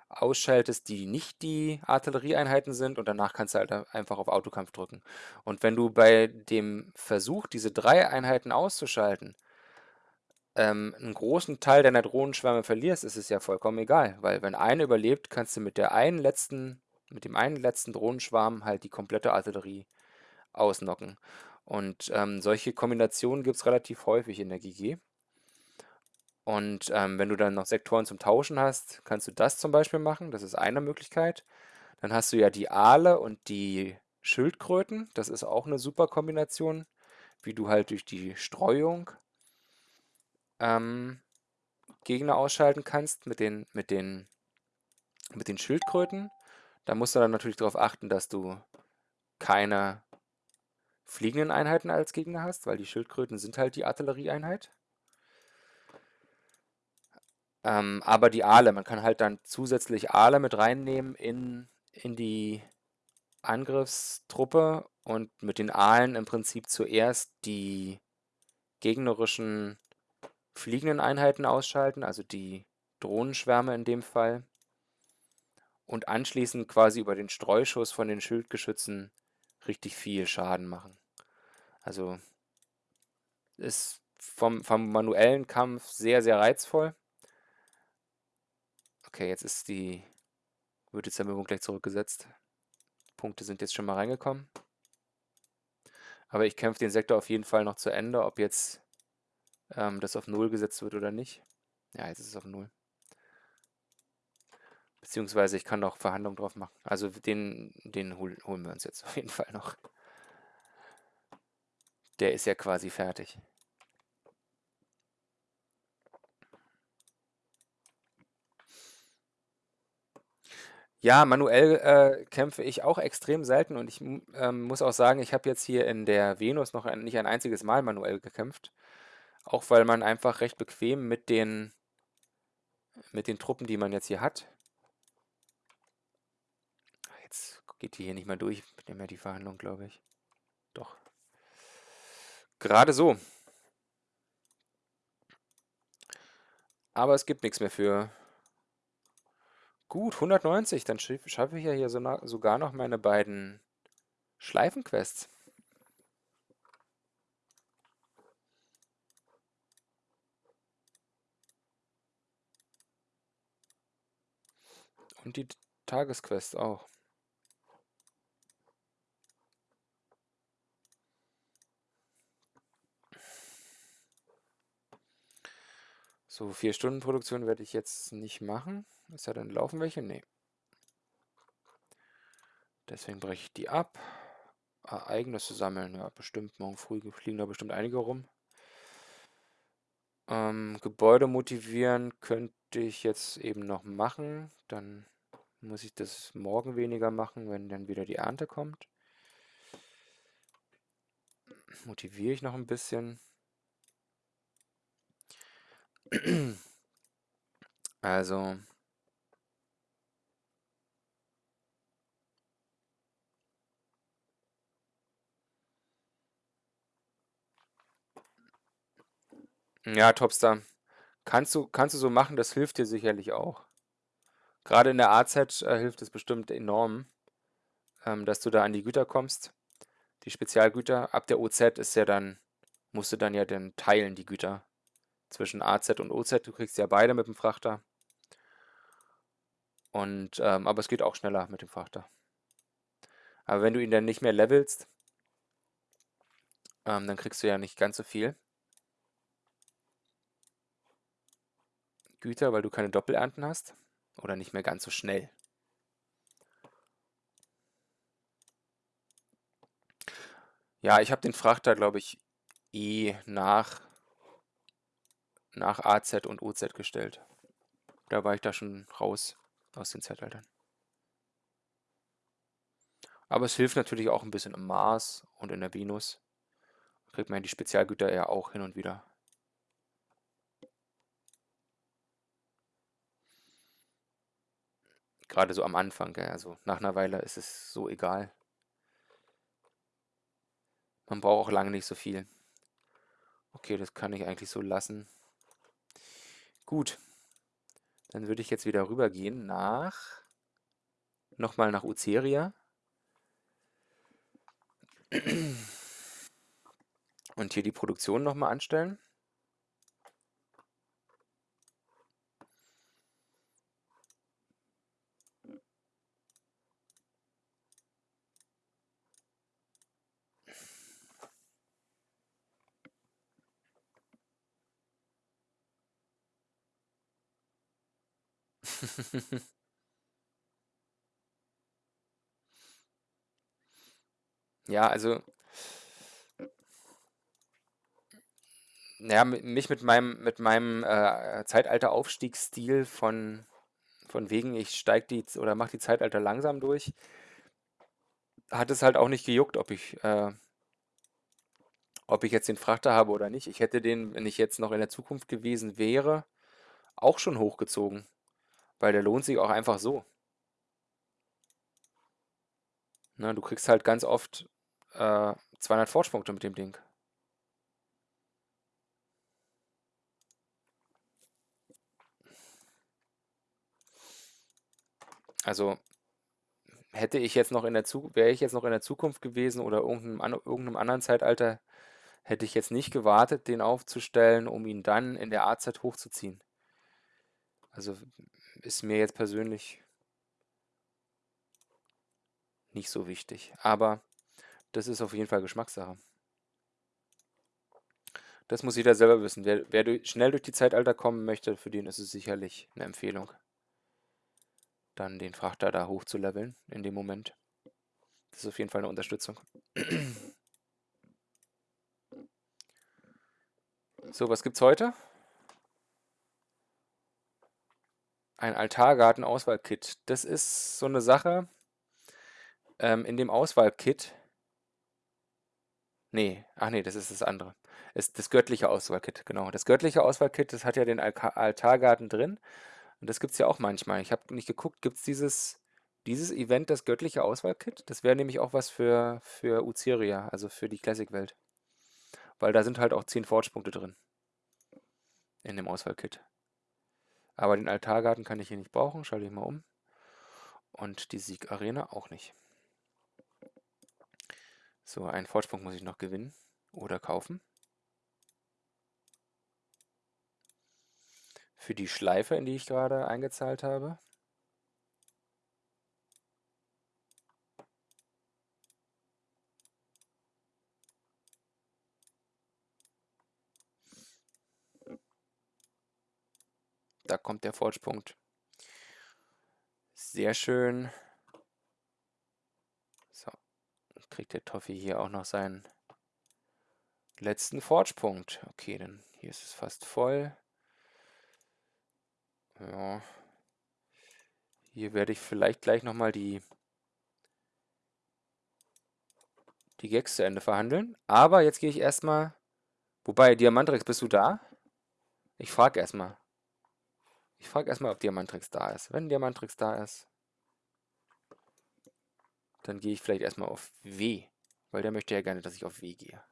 ausschaltest, die nicht die Artillerieeinheiten sind und danach kannst du halt einfach auf Autokampf drücken. Und wenn du bei dem Versuch, diese drei Einheiten auszuschalten, ähm, einen großen Teil deiner Drohnenschwärme verlierst, ist es ja vollkommen egal, weil wenn eine überlebt, kannst du mit der einen letzten, mit dem einen letzten Drohnenschwarm halt die komplette Artillerie ausnocken. Und ähm, solche Kombinationen gibt es relativ häufig in der GG. Und ähm, wenn du dann noch Sektoren zum Tauschen hast, kannst du das zum Beispiel machen. Das ist eine Möglichkeit. Dann hast du ja die Aale und die Schildkröten. Das ist auch eine super Kombination, wie du halt durch die Streuung ähm, Gegner ausschalten kannst mit den, mit, den, mit den Schildkröten. Da musst du dann natürlich darauf achten, dass du keine fliegenden Einheiten als Gegner hast, weil die Schildkröten sind halt die Artillerieeinheit. Ähm, aber die Aale, man kann halt dann zusätzlich Aale mit reinnehmen in, in die Angriffstruppe und mit den Aalen im Prinzip zuerst die gegnerischen fliegenden Einheiten ausschalten, also die Drohnenschwärme in dem Fall, und anschließend quasi über den Streuschuss von den Schildgeschützen richtig viel Schaden machen. Also ist vom, vom manuellen Kampf sehr, sehr reizvoll. Okay, jetzt ist die, wird die Zermürbung gleich zurückgesetzt. Punkte sind jetzt schon mal reingekommen. Aber ich kämpfe den Sektor auf jeden Fall noch zu Ende, ob jetzt ähm, das auf 0 gesetzt wird oder nicht. Ja, jetzt ist es auf 0. Beziehungsweise ich kann noch Verhandlungen drauf machen. Also den, den hol, holen wir uns jetzt auf jeden Fall noch. Der ist ja quasi fertig. Ja, manuell äh, kämpfe ich auch extrem selten und ich ähm, muss auch sagen, ich habe jetzt hier in der Venus noch ein, nicht ein einziges Mal manuell gekämpft. Auch weil man einfach recht bequem mit den, mit den Truppen, die man jetzt hier hat. Jetzt geht die hier nicht mehr durch mit mehr die Verhandlung, glaube ich. Doch. Gerade so. Aber es gibt nichts mehr für Gut, 190, dann schaffe ich ja hier so sogar noch meine beiden Schleifenquests. Und die Tagesquest auch. So, vier Stunden Produktion werde ich jetzt nicht machen. Ist ja dann laufen welche? Nee. Deswegen breche ich die ab. Ereignisse sammeln, ja, bestimmt. Morgen früh fliegen da bestimmt einige rum. Ähm, Gebäude motivieren könnte ich jetzt eben noch machen. Dann muss ich das morgen weniger machen, wenn dann wieder die Ernte kommt. Motiviere ich noch ein bisschen. Also Ja, Topstar. Kannst du, kannst du so machen, das hilft dir sicherlich auch. Gerade in der AZ äh, hilft es bestimmt enorm, ähm, dass du da an die Güter kommst. Die Spezialgüter. Ab der OZ ist ja dann, musst du dann ja dann teilen, die Güter. Zwischen AZ und OZ. Du kriegst ja beide mit dem Frachter. Und, ähm, aber es geht auch schneller mit dem Frachter. Aber wenn du ihn dann nicht mehr levelst, ähm, dann kriegst du ja nicht ganz so viel. Güter, weil du keine Doppelernten hast. Oder nicht mehr ganz so schnell. Ja, ich habe den Frachter, glaube ich, eh nach, nach AZ und OZ gestellt. Da war ich da schon raus aus den Zeitaltern. Aber es hilft natürlich auch ein bisschen im Mars und in der Venus. Kriegt man die Spezialgüter ja auch hin und wieder. Gerade so am Anfang, gell? also nach einer Weile ist es so egal. Man braucht auch lange nicht so viel. Okay, das kann ich eigentlich so lassen. Gut, dann würde ich jetzt wieder rübergehen nach, nochmal nach Uceria. Und hier die Produktion nochmal anstellen. Ja, also ja, mich mit meinem mit meinem, äh, Zeitalter-Aufstiegsstil von von wegen, ich steige die oder mache die Zeitalter langsam durch, hat es halt auch nicht gejuckt, ob ich äh ob ich jetzt den Frachter habe oder nicht. Ich hätte den, wenn ich jetzt noch in der Zukunft gewesen wäre auch schon hochgezogen, weil der lohnt sich auch einfach so. Ne, du kriegst halt ganz oft äh, 200 Forge-Punkte mit dem Ding. Also hätte ich jetzt noch in der wäre ich jetzt noch in der Zukunft gewesen oder irgendeinem, an, irgendeinem anderen Zeitalter, hätte ich jetzt nicht gewartet, den aufzustellen, um ihn dann in der AZ hochzuziehen. Also ist mir jetzt persönlich nicht so wichtig. Aber das ist auf jeden Fall Geschmackssache. Das muss jeder selber wissen. Wer, wer durch, schnell durch die Zeitalter kommen möchte, für den ist es sicherlich eine Empfehlung dann den Frachter da hoch zu leveln in dem Moment. Das ist auf jeden Fall eine Unterstützung. So, was gibt's heute? Ein Altargarten-Auswahlkit. Das ist so eine Sache. Ähm, in dem Auswahlkit. Nee, ach nee, das ist das andere. Ist das göttliche Auswahlkit, genau. Das göttliche Auswahlkit, das hat ja den Altargarten drin. Und das gibt es ja auch manchmal. Ich habe nicht geguckt, gibt es dieses, dieses Event, das göttliche Auswahlkit? Das wäre nämlich auch was für, für Uziria, also für die Classic-Welt. Weil da sind halt auch 10 Forge-Punkte drin. In dem Auswahlkit. Aber den Altargarten kann ich hier nicht brauchen. Schalte ich mal um. Und die Sieg-Arena auch nicht. So, einen Forge-Punkt muss ich noch gewinnen oder kaufen. für die Schleife, in die ich gerade eingezahlt habe. Da kommt der Forge-Punkt. Sehr schön. So, kriegt der Toffi hier auch noch seinen letzten Forge-Punkt. Okay, dann hier ist es fast voll. Ja. Hier werde ich vielleicht gleich nochmal die, die Gags zu Ende verhandeln. Aber jetzt gehe ich erstmal... Wobei, Diamantrex, bist du da? Ich frage erstmal. Ich frage erstmal, ob Diamantrex da ist. Wenn Diamantrex da ist, dann gehe ich vielleicht erstmal auf W. Weil der möchte ja gerne, dass ich auf W gehe.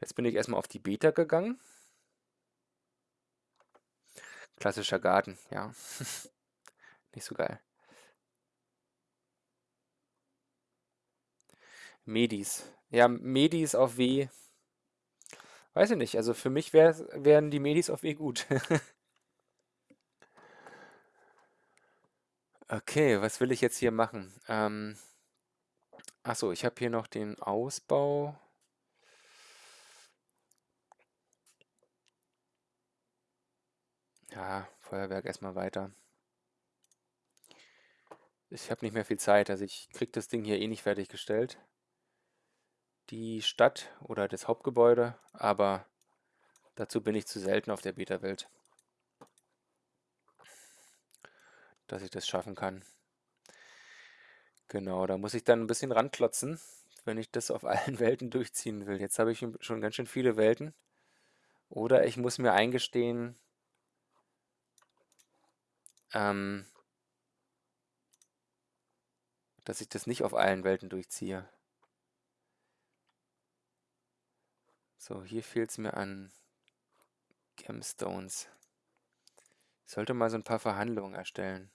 Jetzt bin ich erstmal auf die Beta gegangen. Klassischer Garten, ja. Nicht so geil. Medis. Ja, Medis auf W. Weiß ich nicht. Also für mich wär, wären die Medis auf W gut. okay, was will ich jetzt hier machen? Ähm, achso, ich habe hier noch den Ausbau. Ja, Feuerwerk erstmal weiter. Ich habe nicht mehr viel Zeit, also ich kriege das Ding hier eh nicht fertiggestellt. Die Stadt oder das Hauptgebäude, aber dazu bin ich zu selten auf der Beta-Welt, dass ich das schaffen kann. Genau, da muss ich dann ein bisschen ranklotzen, wenn ich das auf allen Welten durchziehen will. Jetzt habe ich schon ganz schön viele Welten. Oder ich muss mir eingestehen, ähm, dass ich das nicht auf allen Welten durchziehe. So, hier fehlt es mir an Gemstones. Ich sollte mal so ein paar Verhandlungen erstellen.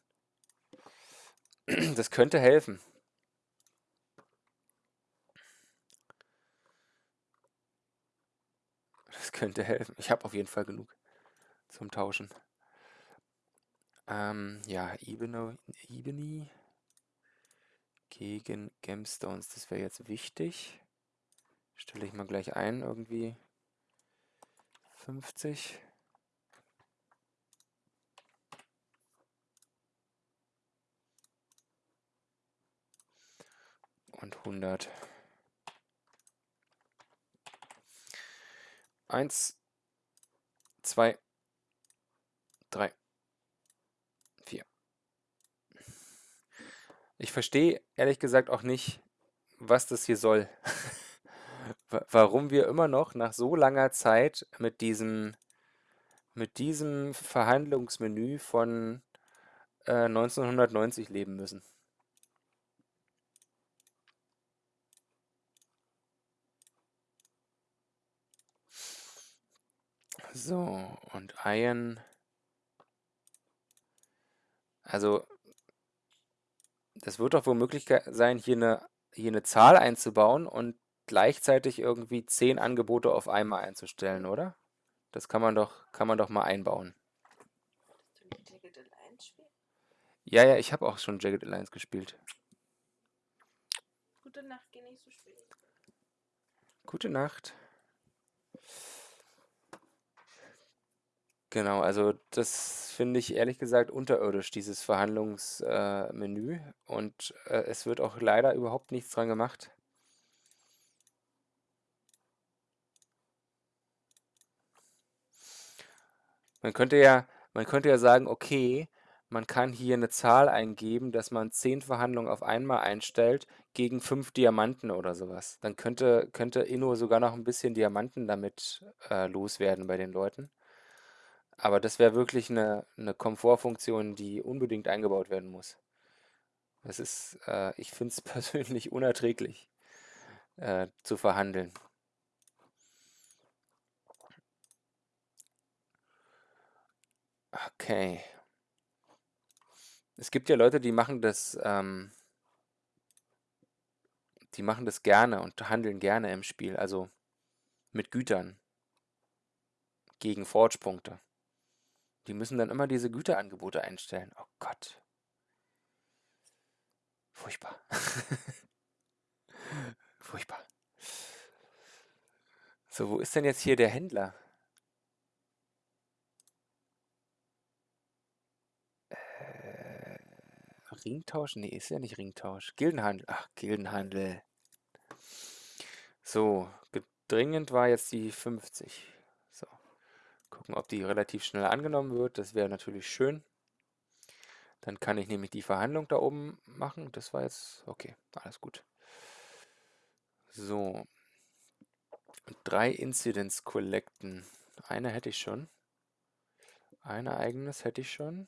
Das könnte helfen. Das könnte helfen. Ich habe auf jeden Fall genug zum Tauschen. Ähm, ja, Ebony gegen Gemstones, das wäre jetzt wichtig. Stelle ich mal gleich ein, irgendwie 50. Und 100. Eins, zwei, drei. Ich verstehe ehrlich gesagt auch nicht, was das hier soll. Warum wir immer noch nach so langer Zeit mit diesem mit diesem Verhandlungsmenü von äh, 1990 leben müssen. So, und Iron. Also, das wird doch wohl möglich sein, hier eine, hier eine Zahl einzubauen und gleichzeitig irgendwie zehn Angebote auf einmal einzustellen, oder? Das kann man doch, kann man doch mal einbauen. Ja, ja, ich habe auch schon Jagged Alliance gespielt. Gute Nacht, geh nicht so spät. Gute Nacht. Genau, also das finde ich ehrlich gesagt unterirdisch, dieses Verhandlungsmenü. Äh, und äh, es wird auch leider überhaupt nichts dran gemacht. Man könnte ja, man könnte ja sagen, okay, man kann hier eine Zahl eingeben, dass man 10 Verhandlungen auf einmal einstellt gegen 5 Diamanten oder sowas. Dann könnte, könnte Inno sogar noch ein bisschen Diamanten damit äh, loswerden bei den Leuten. Aber das wäre wirklich eine, eine Komfortfunktion, die unbedingt eingebaut werden muss. Das ist, äh, ich finde es persönlich unerträglich äh, zu verhandeln. Okay. Es gibt ja Leute, die machen das, ähm, die machen das gerne und handeln gerne im Spiel, also mit Gütern gegen Forge-Punkte. Die müssen dann immer diese Güterangebote einstellen. Oh Gott. Furchtbar. Furchtbar. So, wo ist denn jetzt hier der Händler? Äh, Ringtausch? Nee, ist ja nicht Ringtausch. Gildenhandel. Ach, Gildenhandel. So, dringend war jetzt die 50. Gucken, ob die relativ schnell angenommen wird. Das wäre natürlich schön. Dann kann ich nämlich die Verhandlung da oben machen. Das war jetzt... Okay, alles gut. So. Drei Incidents collecten. Eine hätte ich schon. Ein Ereignis hätte ich schon.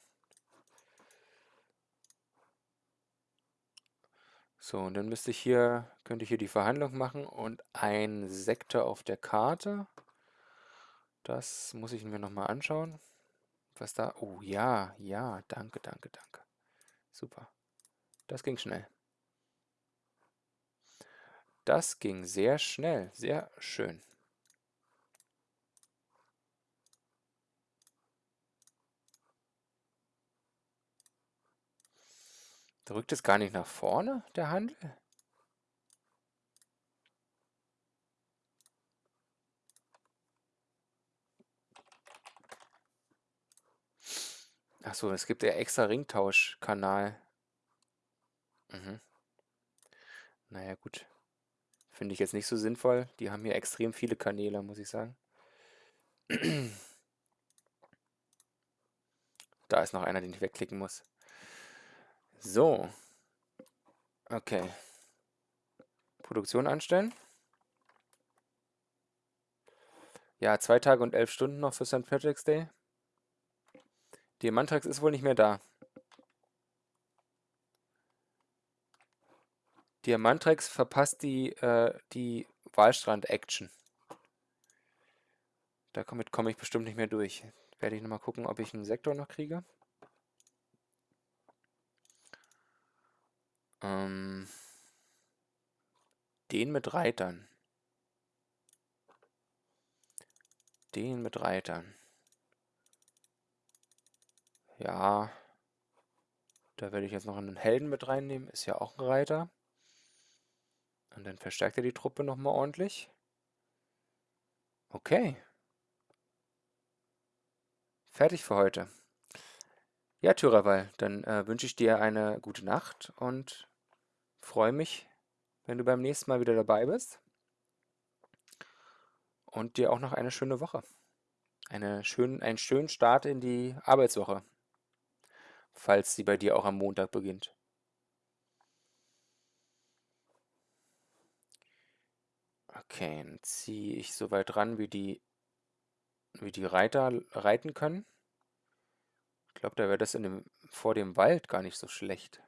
So, und dann müsste ich hier, könnte ich hier die Verhandlung machen und ein Sektor auf der Karte. Das muss ich mir nochmal anschauen. Was da... Oh ja, ja, danke, danke, danke. Super. Das ging schnell. Das ging sehr schnell, sehr schön. Drückt es gar nicht nach vorne, der Handel? Ach so, es gibt ja extra Ringtauschkanal. Mhm. Naja, gut. Finde ich jetzt nicht so sinnvoll. Die haben hier extrem viele Kanäle, muss ich sagen. Da ist noch einer, den ich wegklicken muss. So. Okay. Produktion anstellen. Ja, zwei Tage und elf Stunden noch für St. Patrick's Day. Diamantrax ist wohl nicht mehr da. Diamantrax verpasst die, äh, die Wahlstrand-Action. Damit komme ich bestimmt nicht mehr durch. Werde ich nochmal gucken, ob ich einen Sektor noch kriege. Ähm, den mit Reitern. Den mit Reitern. Ja. Da werde ich jetzt noch einen Helden mit reinnehmen. Ist ja auch ein Reiter. Und dann verstärkt er die Truppe nochmal ordentlich. Okay. Fertig für heute. Ja, Tyraval, dann äh, wünsche ich dir eine gute Nacht und freue mich, wenn du beim nächsten Mal wieder dabei bist. Und dir auch noch eine schöne Woche. Eine schön, einen schönen Start in die Arbeitswoche falls sie bei dir auch am Montag beginnt. Okay, dann ziehe ich so weit ran, wie die wie die Reiter reiten können. Ich glaube, da wäre das in dem, vor dem Wald gar nicht so schlecht.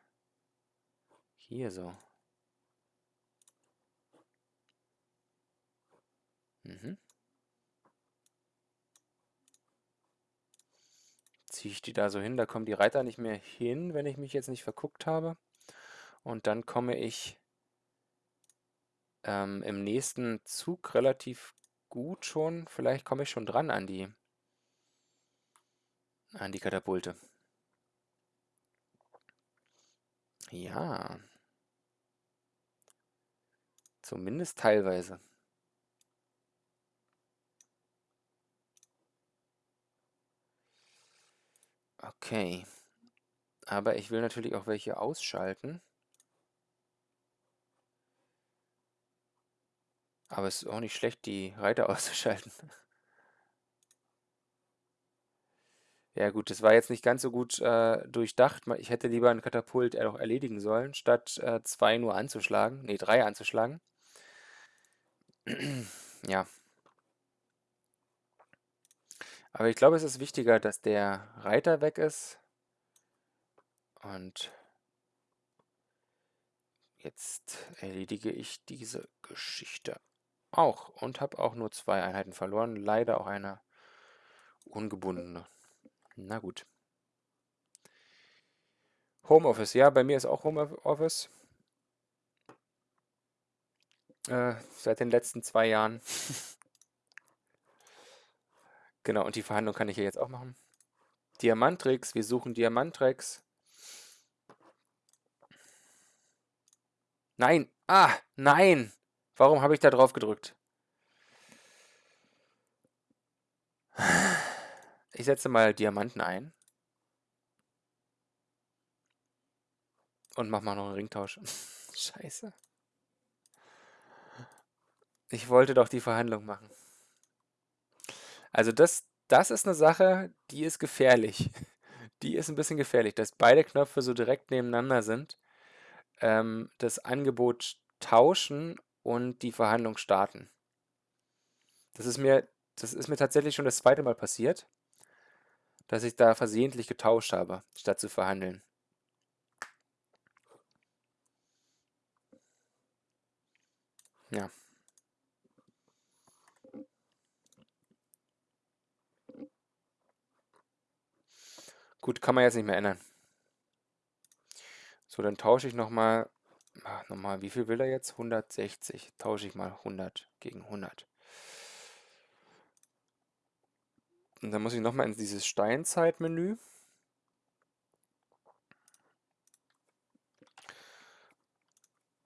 Hier so. Mhm. Ziehe ich die da so hin, da kommen die Reiter nicht mehr hin, wenn ich mich jetzt nicht verguckt habe. Und dann komme ich ähm, im nächsten Zug relativ gut schon, vielleicht komme ich schon dran an die, an die Katapulte. Ja. Zumindest teilweise. Okay. Aber ich will natürlich auch welche ausschalten. Aber es ist auch nicht schlecht, die Reiter auszuschalten. Ja gut, das war jetzt nicht ganz so gut äh, durchdacht. Ich hätte lieber ein Katapult auch erledigen sollen, statt äh, zwei nur anzuschlagen. Ne, drei anzuschlagen. ja. Aber ich glaube, es ist wichtiger, dass der Reiter weg ist. Und jetzt erledige ich diese Geschichte auch und habe auch nur zwei Einheiten verloren. Leider auch eine ungebundene. Na gut. Homeoffice, ja, bei mir ist auch Homeoffice. Äh, seit den letzten zwei Jahren. genau, und die Verhandlung kann ich ja jetzt auch machen. Diamantrix, wir suchen Diamantrix. Nein, ah, nein. Warum habe ich da drauf gedrückt? Ich setze mal Diamanten ein. Und mach mal noch einen Ringtausch. Scheiße. Ich wollte doch die Verhandlung machen. Also das, das ist eine Sache, die ist gefährlich. Die ist ein bisschen gefährlich, dass beide Knöpfe so direkt nebeneinander sind. Ähm, das Angebot tauschen und die Verhandlung starten. Das ist mir, das ist mir tatsächlich schon das zweite Mal passiert, dass ich da versehentlich getauscht habe, statt zu verhandeln. Ja. Gut, kann man jetzt nicht mehr ändern. So, dann tausche ich nochmal Ach, nochmal, wie viel will er jetzt? 160. Tausche ich mal 100 gegen 100. Und dann muss ich nochmal in dieses Steinzeitmenü.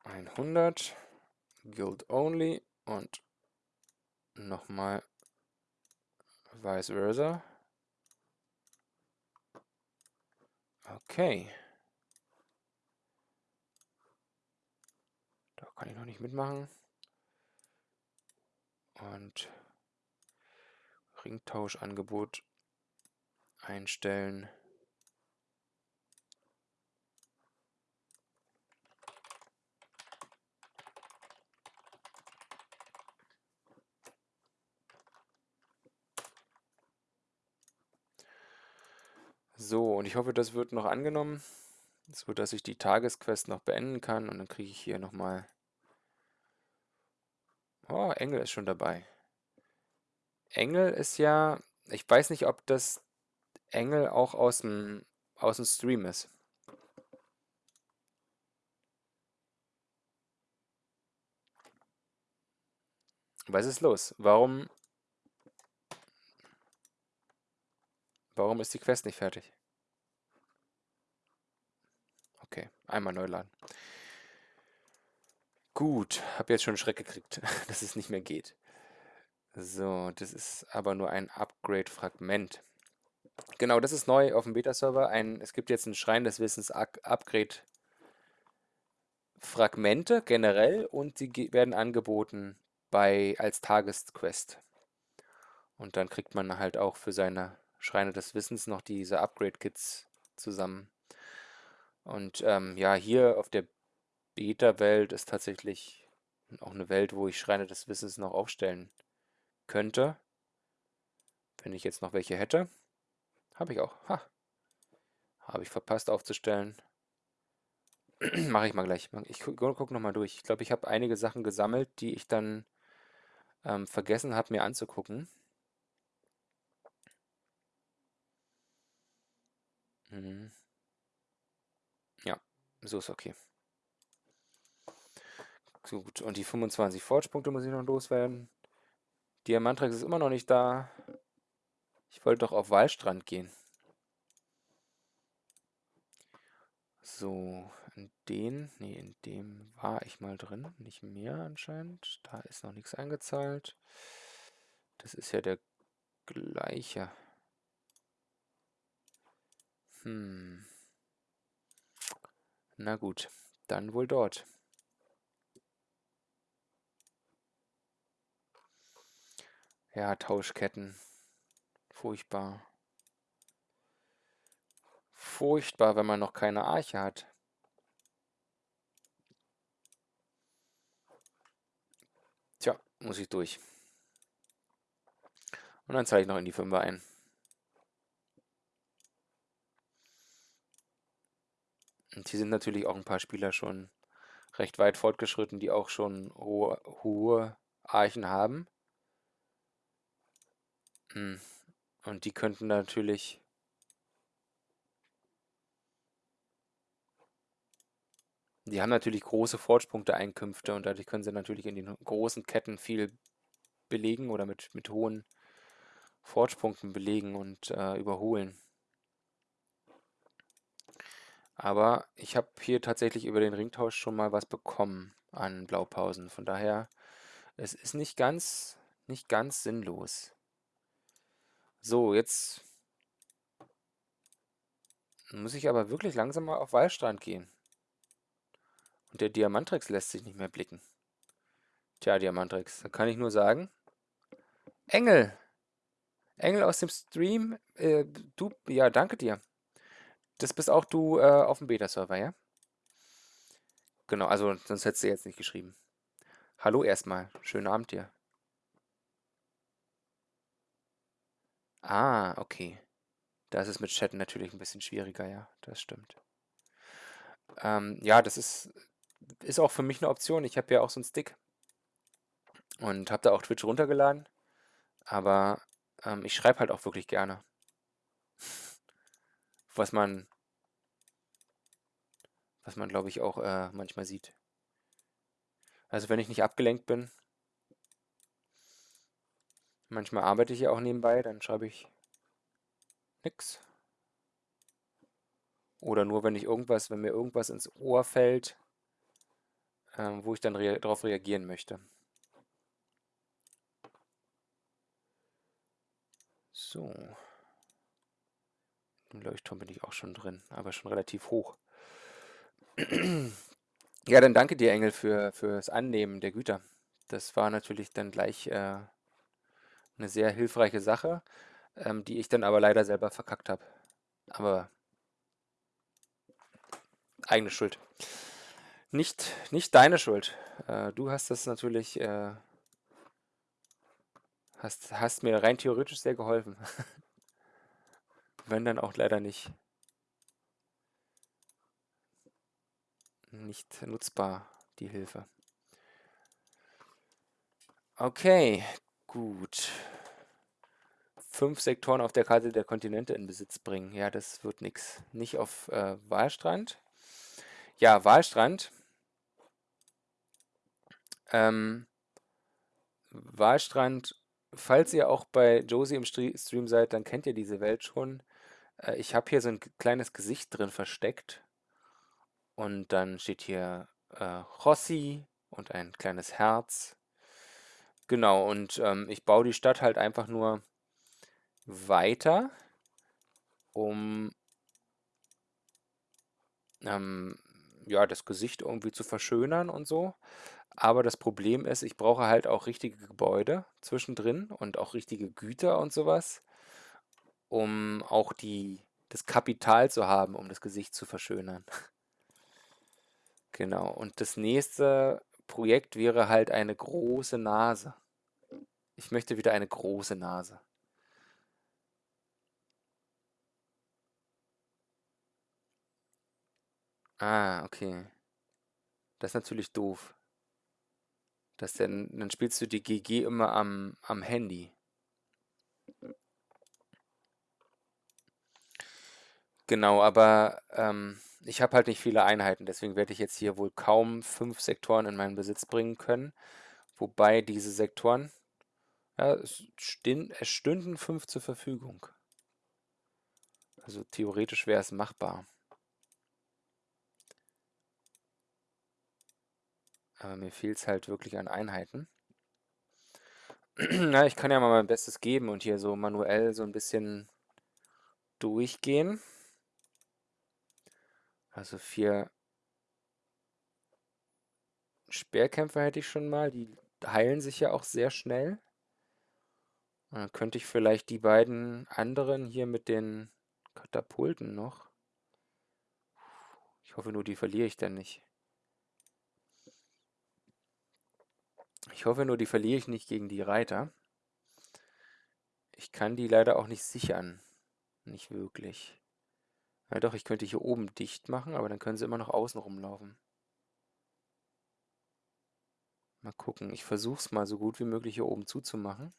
Einhundert, Guild Only und nochmal vice versa. Okay. Kann ich noch nicht mitmachen. Und Ringtauschangebot einstellen. So, und ich hoffe, das wird noch angenommen, so dass ich die Tagesquest noch beenden kann und dann kriege ich hier nochmal Oh, Engel ist schon dabei. Engel ist ja, ich weiß nicht, ob das Engel auch aus dem, aus dem Stream ist. Was ist los? Warum, warum ist die Quest nicht fertig? Okay, einmal neu laden. Gut, habe jetzt schon Schreck gekriegt, dass es nicht mehr geht. So, das ist aber nur ein Upgrade-Fragment. Genau, das ist neu auf dem Beta-Server. Es gibt jetzt ein Schrein des Wissens Upgrade Fragmente generell und sie werden angeboten bei als Tagesquest. Und dann kriegt man halt auch für seine Schreine des Wissens noch diese Upgrade-Kits zusammen. Und ähm, ja, hier auf der Beta-Welt ist tatsächlich auch eine Welt, wo ich Schreine des Wissens noch aufstellen könnte, Wenn ich jetzt noch welche hätte. Habe ich auch. Ha. Habe ich verpasst aufzustellen. Mache ich mal gleich. Ich gucke guck nochmal durch. Ich glaube, ich habe einige Sachen gesammelt, die ich dann ähm, vergessen habe, mir anzugucken. Mhm. Ja, so ist okay. Gut, und die 25 Forge-Punkte muss ich noch loswerden. Diamantrex ist immer noch nicht da. Ich wollte doch auf Wallstrand gehen. So, in den, nee, in dem war ich mal drin, nicht mehr anscheinend. Da ist noch nichts eingezahlt. Das ist ja der gleiche. Hm. Na gut, dann wohl dort. Ja, Tauschketten. Furchtbar. Furchtbar, wenn man noch keine Arche hat. Tja, muss ich durch. Und dann zahle ich noch in die Fünfer ein. Und hier sind natürlich auch ein paar Spieler schon recht weit fortgeschritten, die auch schon hohe, hohe Archen haben. Hm. Und die könnten natürlich Die haben natürlich große Forge-Punkte-Einkünfte und dadurch können sie natürlich in den großen Ketten viel belegen oder mit, mit hohen Forge-Punkten belegen und äh, überholen. Aber ich habe hier tatsächlich über den Ringtausch schon mal was bekommen an Blaupausen. Von daher, es ist nicht ganz, nicht ganz sinnlos. So, jetzt muss ich aber wirklich langsam mal auf Wallstrand gehen. Und der Diamantrex lässt sich nicht mehr blicken. Tja, Diamantrex, da kann ich nur sagen. Engel! Engel aus dem Stream, äh, du, ja, danke dir. Das bist auch du äh, auf dem Beta-Server, ja? Genau, also sonst hättest du jetzt nicht geschrieben. Hallo erstmal, schönen Abend dir. Ah, okay. Da ist es mit Chatten natürlich ein bisschen schwieriger, ja, das stimmt. Ähm, ja, das ist ist auch für mich eine Option. Ich habe ja auch so einen Stick und habe da auch Twitch runtergeladen. Aber ähm, ich schreibe halt auch wirklich gerne. Was man, was man glaube ich auch äh, manchmal sieht. Also wenn ich nicht abgelenkt bin, manchmal arbeite ich ja auch nebenbei, dann schreibe ich nix. Oder nur wenn ich irgendwas, wenn mir irgendwas ins Ohr fällt, ähm, wo ich dann rea darauf reagieren möchte. So. Im Leuchtturm bin ich auch schon drin, aber schon relativ hoch. ja, dann danke dir, Engel, für, das Annehmen der Güter. Das war natürlich dann gleich äh, eine sehr hilfreiche Sache, ähm, die ich dann aber leider selber verkackt habe. Aber eigene Schuld. Nicht, nicht deine Schuld. Äh, du hast das natürlich, äh, hast, hast mir rein theoretisch sehr geholfen. Wenn dann auch leider nicht, nicht nutzbar, die Hilfe. Okay, gut. Fünf Sektoren auf der Karte der Kontinente in Besitz bringen. Ja, das wird nichts. Nicht auf äh, Wahlstrand. Ja, Wahlstrand ähm, Wahlstrand, falls ihr auch bei Josie im Stream seid, dann kennt ihr diese Welt schon. Äh, ich habe hier so ein kleines Gesicht drin versteckt. Und dann steht hier äh, Rossi und ein kleines Herz. Genau, und ähm, ich baue die Stadt halt einfach nur weiter, um ähm, ja, das Gesicht irgendwie zu verschönern und so. Aber das Problem ist, ich brauche halt auch richtige Gebäude zwischendrin und auch richtige Güter und sowas, um auch die, das Kapital zu haben, um das Gesicht zu verschönern. genau. Und das nächste Projekt wäre halt eine große Nase. Ich möchte wieder eine große Nase. Ah, okay. Das ist natürlich doof. Das denn, dann spielst du die GG immer am, am Handy. Genau, aber ähm, ich habe halt nicht viele Einheiten, deswegen werde ich jetzt hier wohl kaum fünf Sektoren in meinen Besitz bringen können. Wobei diese Sektoren, ja, es, es stünden fünf zur Verfügung. Also theoretisch wäre es machbar. Aber mir fehlt es halt wirklich an Einheiten. Na, ich kann ja mal mein Bestes geben und hier so manuell so ein bisschen durchgehen. Also vier Speerkämpfer hätte ich schon mal. Die heilen sich ja auch sehr schnell. Und dann könnte ich vielleicht die beiden anderen hier mit den Katapulten noch. Ich hoffe nur, die verliere ich dann nicht. Ich hoffe nur, die verliere ich nicht gegen die Reiter. Ich kann die leider auch nicht sichern. Nicht wirklich. Ja doch, ich könnte hier oben dicht machen, aber dann können sie immer noch außen rumlaufen. Mal gucken. Ich versuche es mal so gut wie möglich hier oben zuzumachen.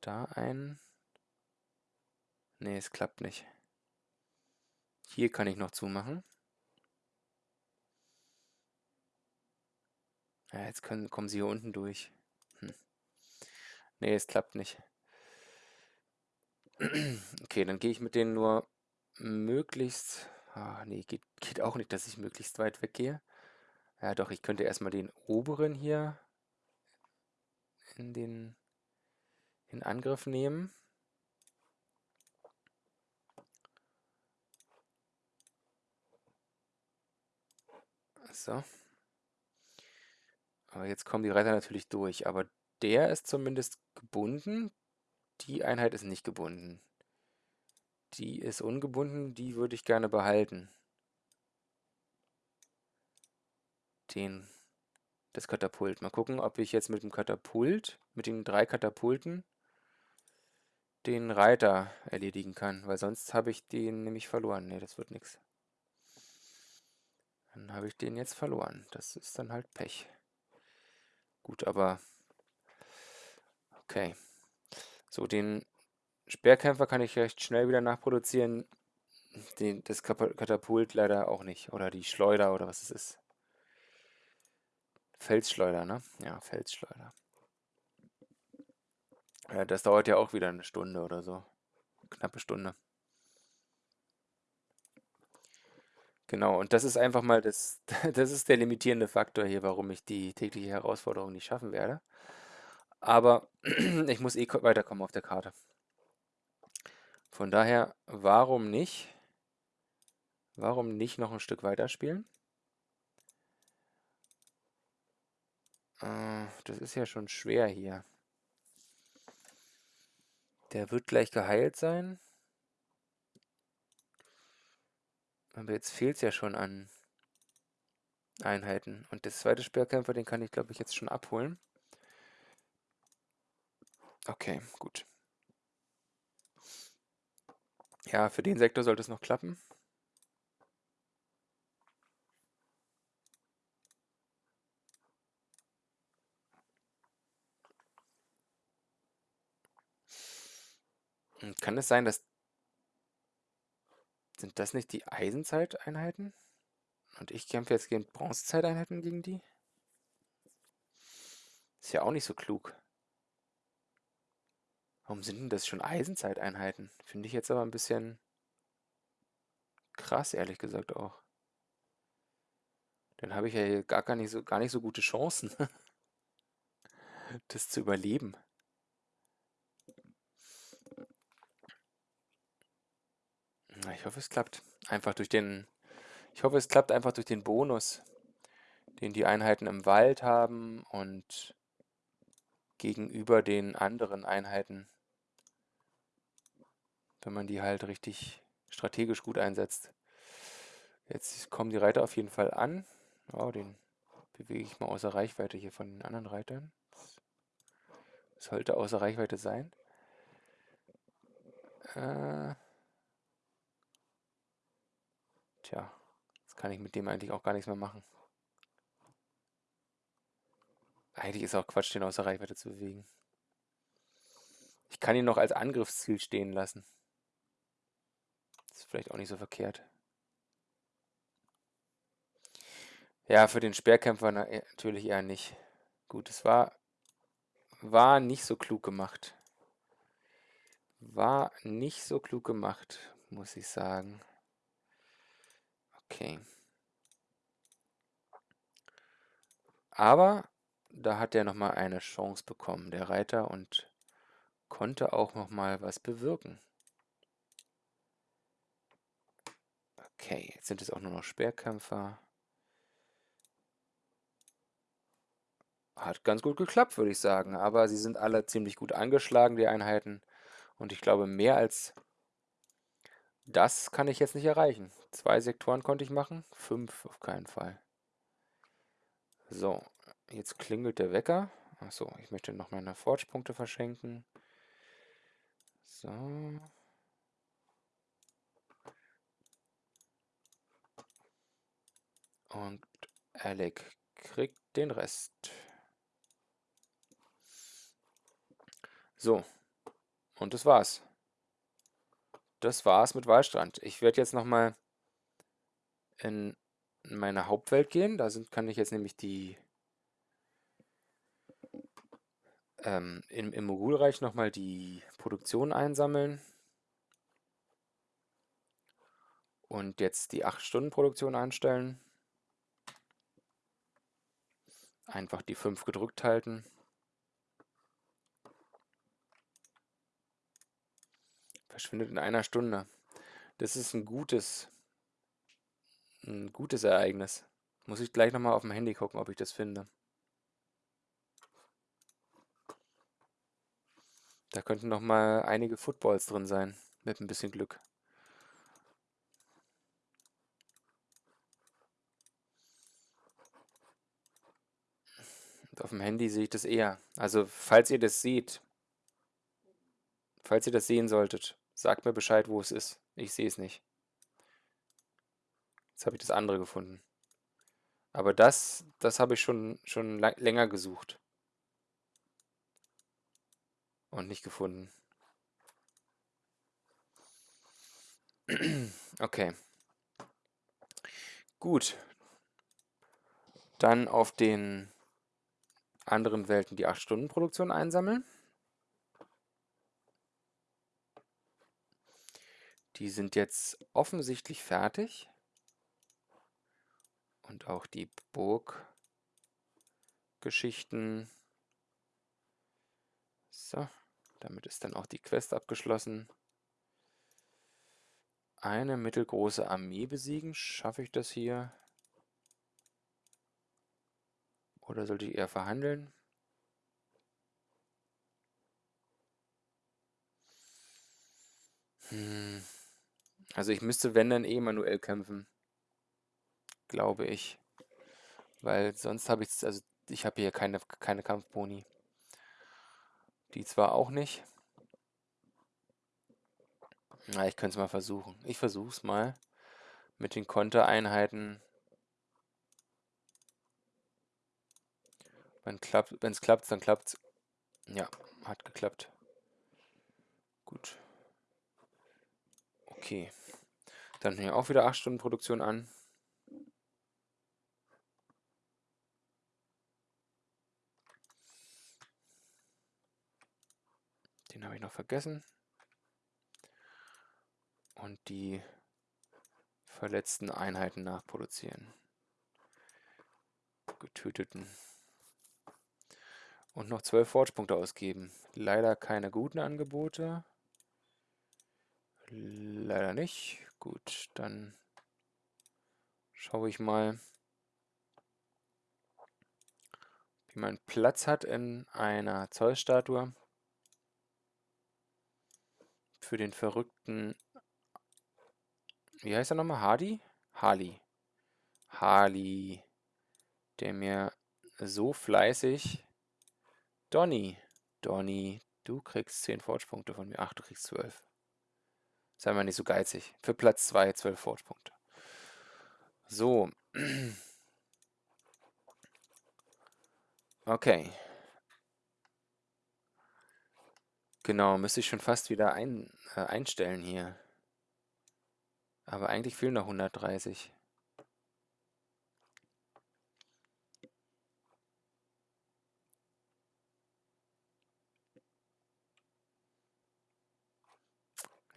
Da ein... Nee, es klappt nicht. Hier kann ich noch zumachen. Ja, jetzt können, kommen sie hier unten durch. Hm. Nee, es klappt nicht. Okay, dann gehe ich mit denen nur möglichst... Ah, nee, geht, geht auch nicht, dass ich möglichst weit weggehe. Ja doch, ich könnte erstmal den oberen hier in den in Angriff nehmen. So. Aber jetzt kommen die Reiter natürlich durch. Aber der ist zumindest gebunden. Die Einheit ist nicht gebunden. Die ist ungebunden, die würde ich gerne behalten. Den, das Katapult. Mal gucken, ob ich jetzt mit dem Katapult, mit den drei Katapulten, den Reiter erledigen kann. Weil sonst habe ich den nämlich verloren. Ne, das wird nichts. Dann habe ich den jetzt verloren. Das ist dann halt Pech. Gut, aber okay. So, den Speerkämpfer kann ich recht schnell wieder nachproduzieren. Den, das Katapult leider auch nicht. Oder die Schleuder oder was es ist. Felsschleuder, ne? Ja, Felsschleuder. Ja, das dauert ja auch wieder eine Stunde oder so. Knappe Stunde. Genau, und das ist einfach mal das, das ist der limitierende Faktor hier, warum ich die tägliche Herausforderung nicht schaffen werde. Aber ich muss eh weiterkommen auf der Karte. Von daher, warum nicht? Warum nicht noch ein Stück weiterspielen? Äh, das ist ja schon schwer hier. Der wird gleich geheilt sein. Aber jetzt fehlt es ja schon an Einheiten. Und das zweite Speerkämpfer, den kann ich, glaube ich, jetzt schon abholen. Okay, gut. Ja, für den Sektor sollte es noch klappen. Kann es sein, dass... Sind das nicht die Eisenzeiteinheiten? Und ich kämpfe jetzt gegen Bronzezeiteinheiten gegen die? Ist ja auch nicht so klug. Warum sind denn das schon Eisenzeiteinheiten? Finde ich jetzt aber ein bisschen krass, ehrlich gesagt auch. Dann habe ich ja hier gar, gar, nicht so, gar nicht so gute Chancen, das zu überleben. Ich hoffe, es klappt. Einfach durch den. Ich hoffe, es klappt einfach durch den Bonus, den die Einheiten im Wald haben und gegenüber den anderen Einheiten wenn man die halt richtig strategisch gut einsetzt. Jetzt kommen die Reiter auf jeden Fall an. Oh, den bewege ich mal außer Reichweite hier von den anderen Reitern. Sollte außer Reichweite sein. Äh Tja, jetzt kann ich mit dem eigentlich auch gar nichts mehr machen. Eigentlich ist auch Quatsch, den außer Reichweite zu bewegen. Ich kann ihn noch als Angriffsziel stehen lassen. Ist vielleicht auch nicht so verkehrt. Ja, für den Speerkämpfer äh, natürlich eher nicht. Gut, es war, war nicht so klug gemacht. War nicht so klug gemacht, muss ich sagen. Okay. Aber da hat er nochmal eine Chance bekommen, der Reiter, und konnte auch nochmal was bewirken. Okay, jetzt sind es auch nur noch Speerkämpfer. Hat ganz gut geklappt, würde ich sagen. Aber sie sind alle ziemlich gut angeschlagen, die Einheiten. Und ich glaube, mehr als das kann ich jetzt nicht erreichen. Zwei Sektoren konnte ich machen, fünf auf keinen Fall. So, jetzt klingelt der Wecker. Achso, ich möchte noch meine Forge-Punkte verschenken. So. Und Alec kriegt den Rest. So, und das war's. Das war's mit Wallstrand. Ich werde jetzt nochmal in meine Hauptwelt gehen. Da sind, kann ich jetzt nämlich die ähm, im, im Mogulreich nochmal die Produktion einsammeln. Und jetzt die 8-Stunden-Produktion einstellen. Einfach die 5 gedrückt halten. Verschwindet in einer Stunde. Das ist ein gutes, ein gutes Ereignis. Muss ich gleich nochmal auf dem Handy gucken, ob ich das finde. Da könnten noch mal einige Footballs drin sein, mit ein bisschen Glück. Auf dem Handy sehe ich das eher. Also, falls ihr das seht, falls ihr das sehen solltet, sagt mir Bescheid, wo es ist. Ich sehe es nicht. Jetzt habe ich das andere gefunden. Aber das, das habe ich schon, schon länger gesucht. Und nicht gefunden. Okay. Gut. Dann auf den anderen Welten die 8-Stunden-Produktion einsammeln. Die sind jetzt offensichtlich fertig. Und auch die Burggeschichten. So. Damit ist dann auch die Quest abgeschlossen. Eine mittelgroße Armee besiegen. Schaffe ich das hier? Oder sollte ich eher verhandeln? Hm. Also ich müsste, wenn, dann eh manuell kämpfen. Glaube ich. Weil sonst habe ich, also ich habe hier keine, keine Kampfboni. Die zwar auch nicht. Na, ich könnte es mal versuchen. Ich versuche es mal mit den Kontereinheiten. Wenn es klappt, dann klappt es. Ja, hat geklappt. Gut. Okay. Dann hier auch wieder 8 Stunden Produktion an. Den habe ich noch vergessen. Und die verletzten Einheiten nachproduzieren. Getöteten. Und noch 12 Forge-Punkte ausgeben. Leider keine guten Angebote. Leider nicht. Gut, dann schaue ich mal, wie man Platz hat in einer Zollstatue für den verrückten, wie heißt er nochmal? Hardy? Harley. Harley, der mir so fleißig, Donny, Donny, du kriegst 10 Forge-Punkte von mir. Ach, du kriegst 12. Sei mal nicht so geizig. Für Platz 2 12 Forge-Punkte. So. Okay. Genau, müsste ich schon fast wieder ein, äh, einstellen hier. Aber eigentlich fehlen noch 130.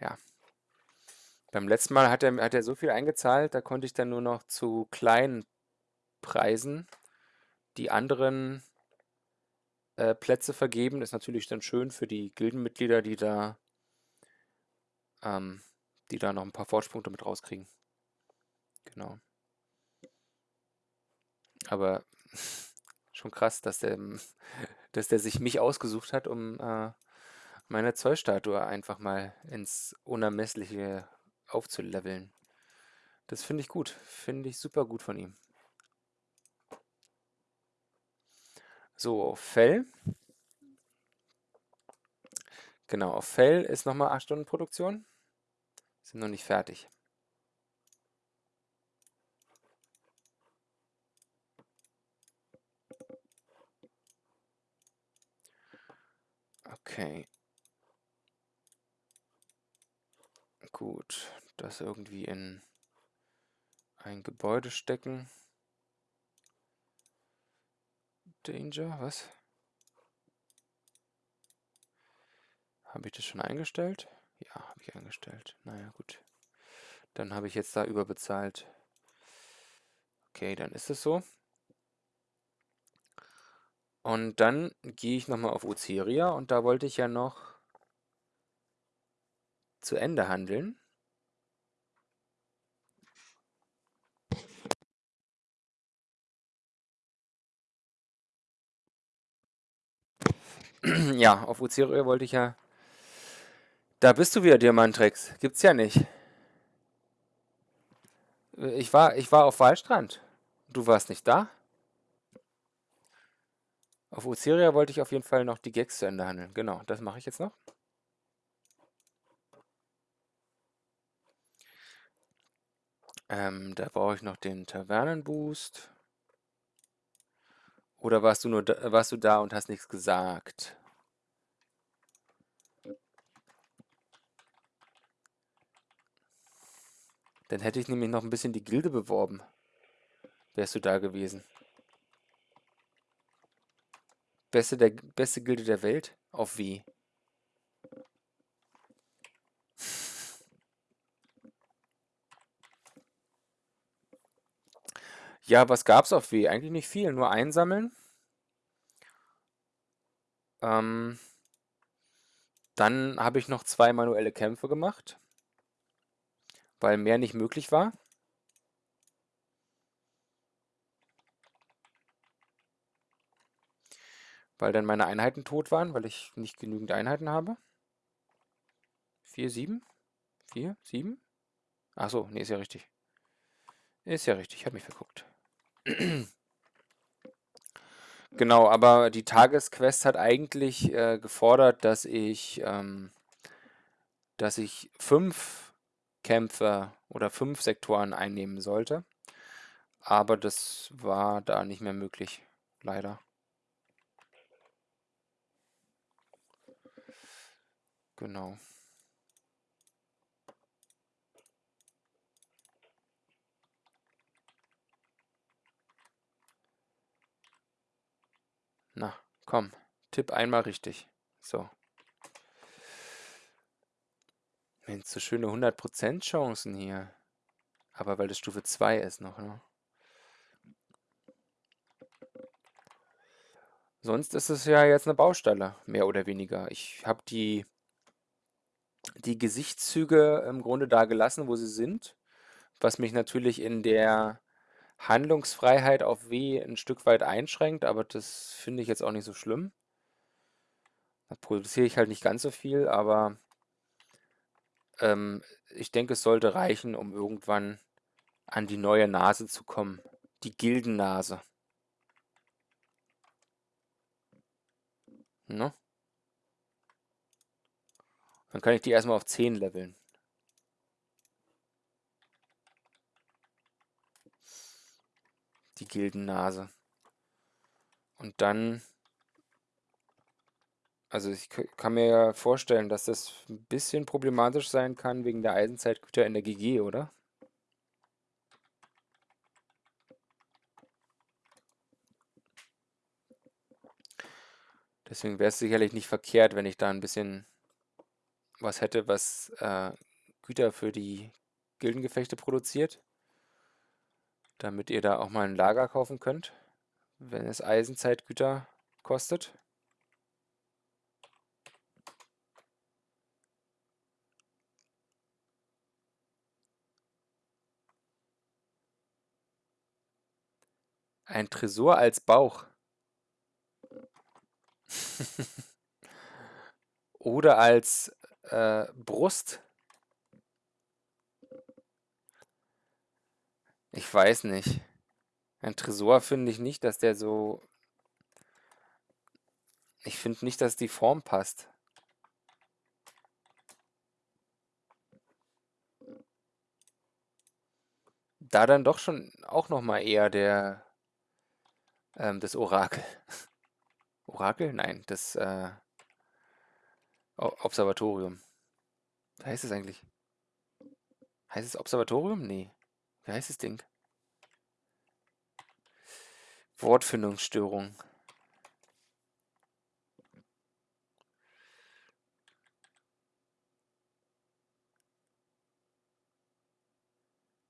Ja. Beim letzten Mal hat er, hat er so viel eingezahlt, da konnte ich dann nur noch zu kleinen Preisen die anderen äh, Plätze vergeben. Das ist natürlich dann schön für die Gildenmitglieder, die da, ähm, die da noch ein paar Fortschritte mit rauskriegen. Genau. Aber schon krass, dass der, dass der sich mich ausgesucht hat, um äh, meine Zollstatue einfach mal ins Unermessliche aufzuleveln. Das finde ich gut. Finde ich super gut von ihm. So, auf Fell. Genau, auf Fell ist nochmal 8 Stunden Produktion. Sind noch nicht fertig. Okay. Gut, das irgendwie in ein Gebäude stecken. Danger, was? Habe ich das schon eingestellt? Ja, habe ich eingestellt. Naja, gut. Dann habe ich jetzt da überbezahlt. Okay, dann ist es so. Und dann gehe ich nochmal auf Oceria und da wollte ich ja noch zu Ende handeln. ja, auf Oceria wollte ich ja... Da bist du wieder, Diamantrex. Gibt's ja nicht. Ich war, ich war auf Wallstrand. Du warst nicht da? Auf Oceria wollte ich auf jeden Fall noch die Gags zu Ende handeln. Genau, das mache ich jetzt noch. Ähm, da brauche ich noch den Tavernenboost. Oder warst du nur da, warst du da und hast nichts gesagt? Dann hätte ich nämlich noch ein bisschen die Gilde beworben. Wärst du da gewesen. Beste, der, beste Gilde der Welt? Auf wie? Ja, was gab's auf W? Eigentlich nicht viel, nur einsammeln. Ähm, dann habe ich noch zwei manuelle Kämpfe gemacht, weil mehr nicht möglich war. Weil dann meine Einheiten tot waren, weil ich nicht genügend Einheiten habe. 4, 7? 4, 7? Achso, nee, ist ja richtig. Ist ja richtig, ich habe mich verguckt. Genau, aber die Tagesquest hat eigentlich äh, gefordert, dass ich, ähm, dass ich fünf Kämpfe oder fünf Sektoren einnehmen sollte. Aber das war da nicht mehr möglich, leider. Genau. Na, komm, tipp einmal richtig. So. Mensch, so schöne 100% Chancen hier. Aber weil das Stufe 2 ist noch, ne? Sonst ist es ja jetzt eine Baustelle, mehr oder weniger. Ich habe die, die Gesichtszüge im Grunde da gelassen, wo sie sind, was mich natürlich in der Handlungsfreiheit auf W ein Stück weit einschränkt, aber das finde ich jetzt auch nicht so schlimm. Da produziere ich halt nicht ganz so viel, aber ähm, ich denke, es sollte reichen, um irgendwann an die neue Nase zu kommen. Die Gildennase. Ne? Dann kann ich die erstmal auf 10 leveln. Die Gildennase. Und dann also ich kann mir ja vorstellen, dass das ein bisschen problematisch sein kann wegen der Eisenzeitgüter in der GG, oder? Deswegen wäre es sicherlich nicht verkehrt, wenn ich da ein bisschen was hätte, was äh, Güter für die Gildengefechte produziert, damit ihr da auch mal ein Lager kaufen könnt, wenn es Eisenzeitgüter kostet. Ein Tresor als Bauch. Oder als äh, Brust. Ich weiß nicht. Ein Tresor finde ich nicht, dass der so... Ich finde nicht, dass die Form passt. Da dann doch schon auch noch mal eher der ähm, das Orakel. Orakel? Nein, das äh, Observatorium. Wie heißt es eigentlich? Heißt es Observatorium? Nee. Wie heißt das Ding? Wortfindungsstörung.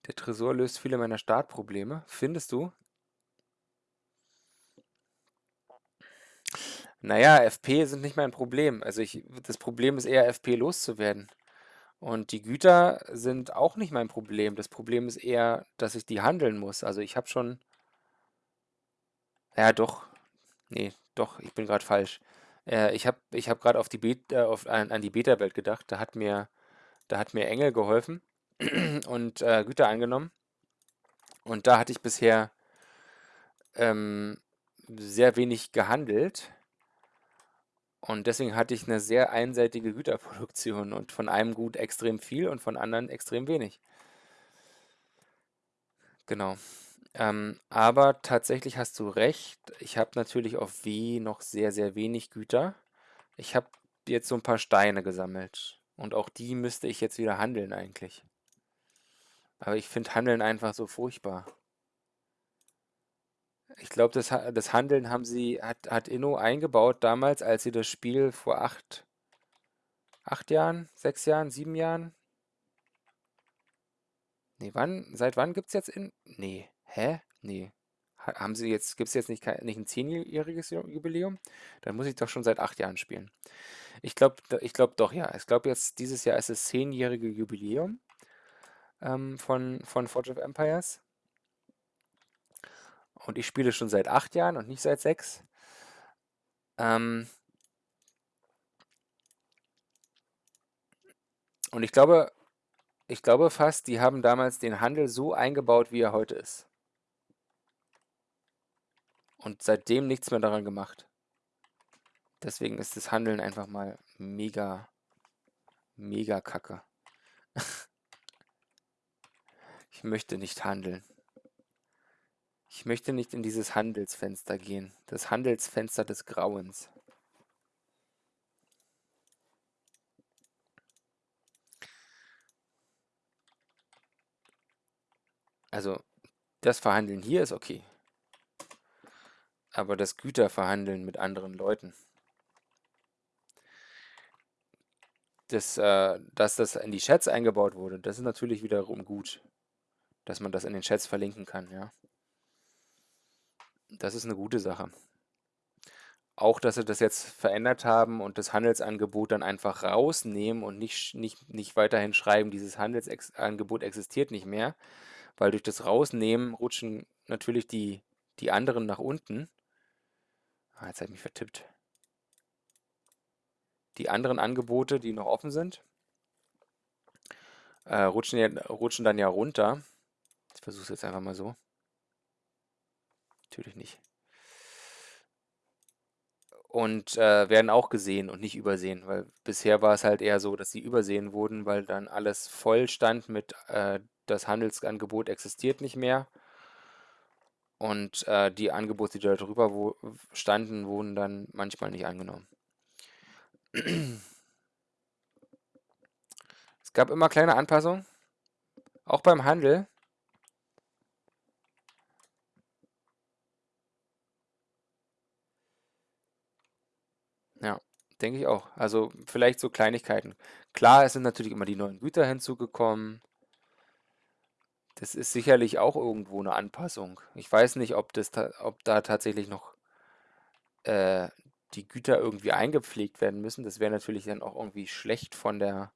Der Tresor löst viele meiner Startprobleme. Findest du? Naja, FP sind nicht mein Problem. Also ich, das Problem ist eher, FP loszuwerden. Und die Güter sind auch nicht mein Problem. Das Problem ist eher, dass ich die handeln muss. Also ich habe schon... Ja, doch. Nee, doch, ich bin gerade falsch. Äh, ich habe ich hab gerade auf die Bet äh, auf, an, an die Beta-Welt gedacht. Da hat mir, da hat mir Engel geholfen und äh, Güter angenommen. Und da hatte ich bisher ähm, sehr wenig gehandelt. Und deswegen hatte ich eine sehr einseitige Güterproduktion und von einem Gut extrem viel und von anderen extrem wenig. Genau. Ähm, aber tatsächlich hast du recht. Ich habe natürlich auf W noch sehr, sehr wenig Güter. Ich habe jetzt so ein paar Steine gesammelt. Und auch die müsste ich jetzt wieder handeln eigentlich. Aber ich finde Handeln einfach so furchtbar. Ich glaube, das, das Handeln haben sie, hat, hat Inno eingebaut damals, als sie das Spiel vor acht, acht Jahren, sechs Jahren, sieben Jahren. Nee, wann, seit wann gibt es jetzt in. Nee, hä? Nee. Haben sie jetzt, gibt es jetzt nicht, nicht ein zehnjähriges Jubiläum? Dann muss ich doch schon seit acht Jahren spielen. Ich glaube ich glaub doch, ja. Ich glaube jetzt, dieses Jahr ist das zehnjährige Jubiläum ähm, von, von Forge of Empires. Und ich spiele schon seit acht Jahren und nicht seit sechs. Ähm und ich glaube, ich glaube fast, die haben damals den Handel so eingebaut, wie er heute ist. Und seitdem nichts mehr daran gemacht. Deswegen ist das Handeln einfach mal mega, mega kacke. ich möchte nicht handeln. Ich möchte nicht in dieses Handelsfenster gehen. Das Handelsfenster des Grauens. Also, das Verhandeln hier ist okay. Aber das Güterverhandeln mit anderen Leuten. Das, äh, dass das in die Chats eingebaut wurde, das ist natürlich wiederum gut. Dass man das in den Chats verlinken kann, ja. Das ist eine gute Sache. Auch, dass sie das jetzt verändert haben und das Handelsangebot dann einfach rausnehmen und nicht, nicht, nicht weiterhin schreiben, dieses Handelsangebot existiert nicht mehr, weil durch das Rausnehmen rutschen natürlich die, die anderen nach unten. Ah, jetzt habe ich mich vertippt. Die anderen Angebote, die noch offen sind, äh, rutschen, ja, rutschen dann ja runter. Ich versuche es jetzt einfach mal so. Natürlich nicht. Und äh, werden auch gesehen und nicht übersehen, weil bisher war es halt eher so, dass sie übersehen wurden, weil dann alles voll stand mit, äh, das Handelsangebot existiert nicht mehr. und äh, die Angebote, die da drüber wo standen, wurden dann manchmal nicht angenommen. Es gab immer kleine Anpassungen, auch beim Handel. Ja, denke ich auch. Also vielleicht so Kleinigkeiten. Klar, es sind natürlich immer die neuen Güter hinzugekommen. Das ist sicherlich auch irgendwo eine Anpassung. Ich weiß nicht, ob das ob da tatsächlich noch äh, die Güter irgendwie eingepflegt werden müssen. Das wäre natürlich dann auch irgendwie schlecht von der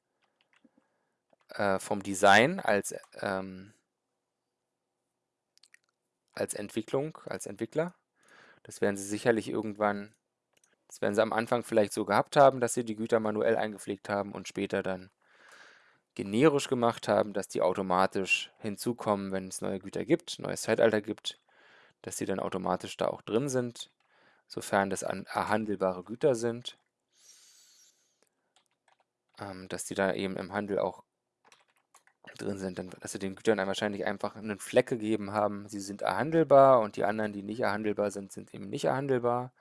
äh, vom Design als ähm, als Entwicklung, als Entwickler. Das werden sie sicherlich irgendwann, das werden sie am Anfang vielleicht so gehabt haben, dass sie die Güter manuell eingepflegt haben und später dann generisch gemacht haben, dass die automatisch hinzukommen, wenn es neue Güter gibt, neues Zeitalter gibt, dass die dann automatisch da auch drin sind, sofern das erhandelbare Güter sind, ähm, dass die da eben im Handel auch drin sind, dann, dass sie den Gütern dann wahrscheinlich einfach einen Fleck gegeben haben, sie sind erhandelbar und die anderen, die nicht erhandelbar sind, sind eben nicht erhandelbar,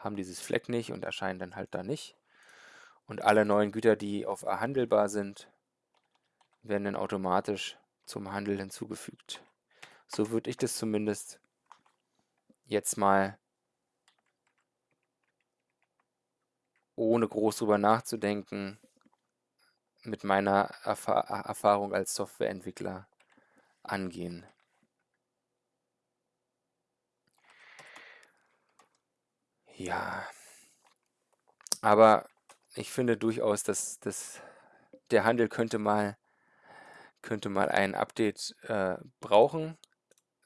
haben dieses Fleck nicht und erscheinen dann halt da nicht. Und alle neuen Güter, die auf erhandelbar sind, werden dann automatisch zum Handel hinzugefügt. So würde ich das zumindest jetzt mal ohne groß drüber nachzudenken mit meiner Erfa Erfahrung als Softwareentwickler angehen. Ja, aber ich finde durchaus, dass, dass der Handel könnte mal, könnte mal ein Update äh, brauchen,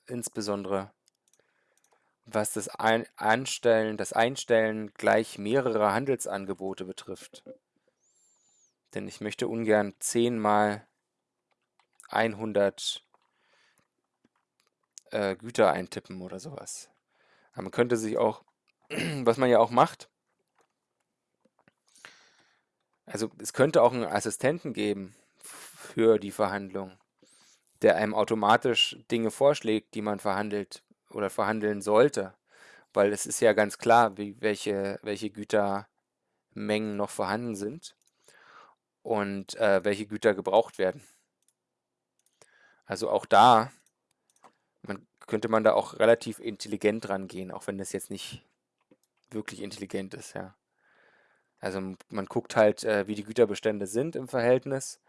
insbesondere was das ein Anstellen, das Einstellen gleich mehrerer Handelsangebote betrifft. Denn ich möchte ungern 10 mal 100 äh, Güter eintippen oder sowas. Aber man könnte sich auch, was man ja auch macht, also es könnte auch einen Assistenten geben für die Verhandlung, der einem automatisch Dinge vorschlägt, die man verhandelt oder verhandeln sollte. Weil es ist ja ganz klar, wie, welche, welche Gütermengen noch vorhanden sind und äh, welche Güter gebraucht werden. Also auch da man, könnte man da auch relativ intelligent rangehen, auch wenn das jetzt nicht wirklich intelligent ist, ja. Also man guckt halt, äh, wie die Güterbestände sind im Verhältnis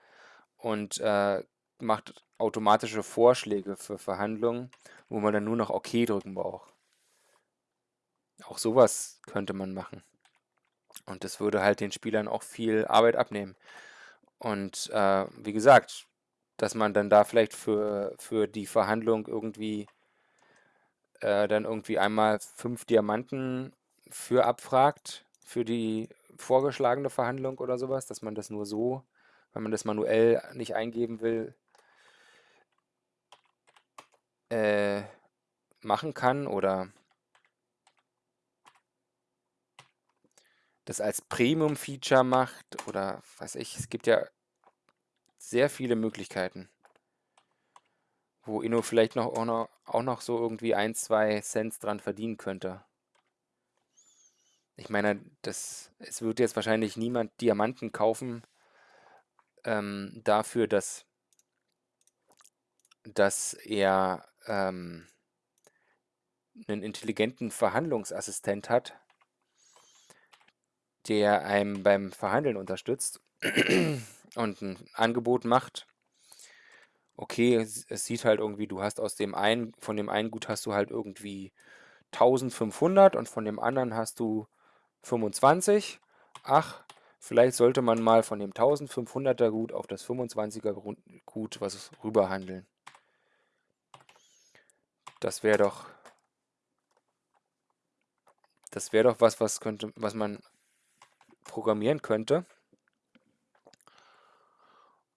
und äh, macht automatische Vorschläge für Verhandlungen, wo man dann nur noch OK drücken braucht. Auch sowas könnte man machen. Und das würde halt den Spielern auch viel Arbeit abnehmen. Und äh, wie gesagt, dass man dann da vielleicht für, für die Verhandlung irgendwie äh, dann irgendwie einmal fünf Diamanten für abfragt, für die vorgeschlagene Verhandlung oder sowas, dass man das nur so, wenn man das manuell nicht eingeben will, äh, machen kann oder das als Premium-Feature macht oder weiß ich, es gibt ja sehr viele Möglichkeiten, wo Inno vielleicht noch auch, noch auch noch so irgendwie ein, zwei Cent dran verdienen könnte. Ich meine, das, es wird jetzt wahrscheinlich niemand Diamanten kaufen ähm, dafür, dass, dass er ähm, einen intelligenten Verhandlungsassistent hat, der einem beim Verhandeln unterstützt und ein Angebot macht. Okay, es, es sieht halt irgendwie, du hast aus dem einen, von dem einen Gut hast du halt irgendwie 1500 und von dem anderen hast du 25. Ach, vielleicht sollte man mal von dem 1500er Gut auf das 25er Gut was rüberhandeln. Das wäre doch das wäre doch was, was könnte, was man programmieren könnte.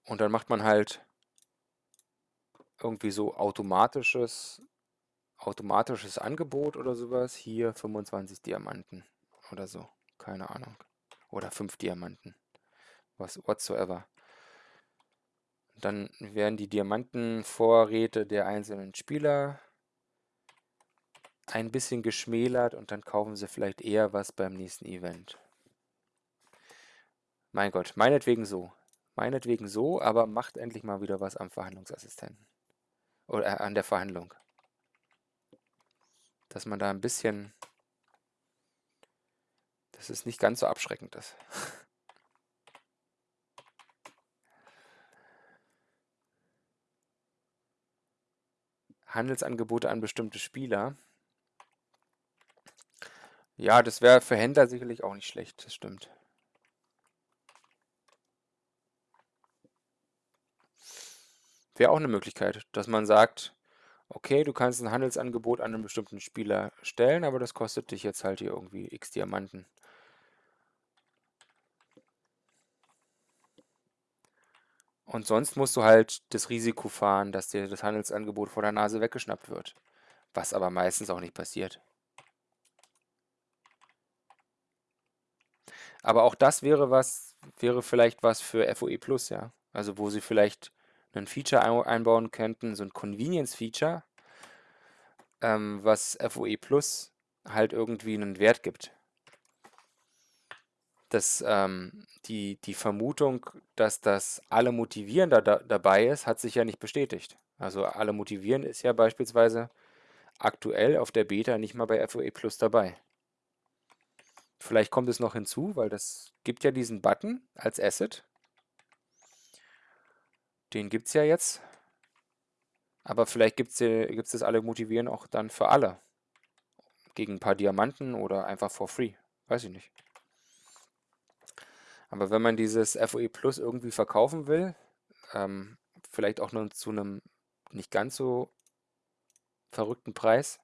Und dann macht man halt irgendwie so automatisches, automatisches Angebot oder sowas. Hier 25 Diamanten oder so. Keine Ahnung. Oder 5 Diamanten. Was whatsoever. Dann werden die Diamantenvorräte der einzelnen Spieler ein bisschen geschmälert und dann kaufen sie vielleicht eher was beim nächsten Event. Mein Gott, meinetwegen so. Meinetwegen so, aber macht endlich mal wieder was am Verhandlungsassistenten. Oder äh, an der Verhandlung. Dass man da ein bisschen... Dass es nicht ganz so abschreckend ist. Handelsangebote an bestimmte Spieler. Ja, das wäre für Händler sicherlich auch nicht schlecht, das stimmt. Wäre auch eine Möglichkeit, dass man sagt, okay, du kannst ein Handelsangebot an einen bestimmten Spieler stellen, aber das kostet dich jetzt halt hier irgendwie x Diamanten. Und sonst musst du halt das Risiko fahren, dass dir das Handelsangebot vor der Nase weggeschnappt wird. Was aber meistens auch nicht passiert. Aber auch das wäre was, wäre vielleicht was für FOE Plus, ja. Also wo sie vielleicht ein Feature einbauen könnten, so ein Convenience-Feature, ähm, was FOE Plus halt irgendwie einen Wert gibt das, ähm, die, die Vermutung, dass das alle motivieren da, da, dabei ist, hat sich ja nicht bestätigt. Also alle motivieren ist ja beispielsweise aktuell auf der Beta nicht mal bei FOE Plus dabei. Vielleicht kommt es noch hinzu, weil das gibt ja diesen Button als Asset. Den gibt es ja jetzt. Aber vielleicht gibt es das alle motivieren auch dann für alle. Gegen ein paar Diamanten oder einfach for free. Weiß ich nicht. Aber wenn man dieses FOE Plus irgendwie verkaufen will, ähm, vielleicht auch nur zu einem nicht ganz so verrückten Preis,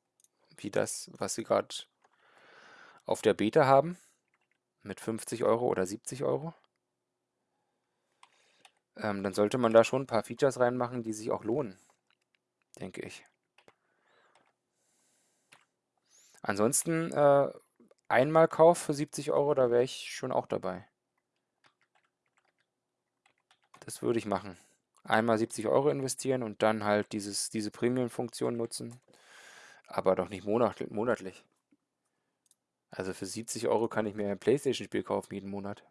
wie das, was sie gerade auf der Beta haben, mit 50 Euro oder 70 Euro, ähm, dann sollte man da schon ein paar Features reinmachen, die sich auch lohnen, denke ich. Ansonsten äh, Einmalkauf für 70 Euro, da wäre ich schon auch dabei. Das würde ich machen. Einmal 70 Euro investieren und dann halt dieses, diese Premium-Funktion nutzen. Aber doch nicht monatlich. Also für 70 Euro kann ich mir ein Playstation-Spiel kaufen jeden Monat.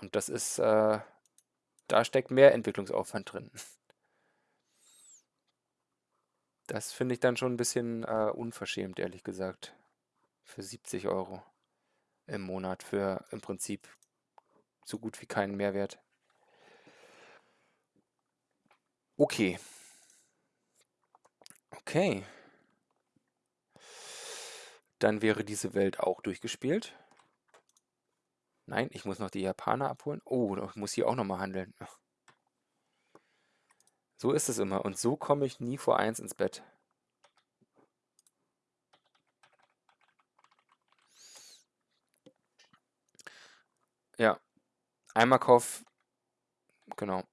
Und das ist, äh, da steckt mehr Entwicklungsaufwand drin. Das finde ich dann schon ein bisschen äh, unverschämt, ehrlich gesagt. Für 70 Euro im Monat für im Prinzip so gut wie keinen Mehrwert. Okay. Okay. Dann wäre diese Welt auch durchgespielt. Nein, ich muss noch die Japaner abholen. Oh, ich muss hier auch nochmal handeln. So ist es immer. Und so komme ich nie vor eins ins Bett. Ja, Einmal Kauf, genau.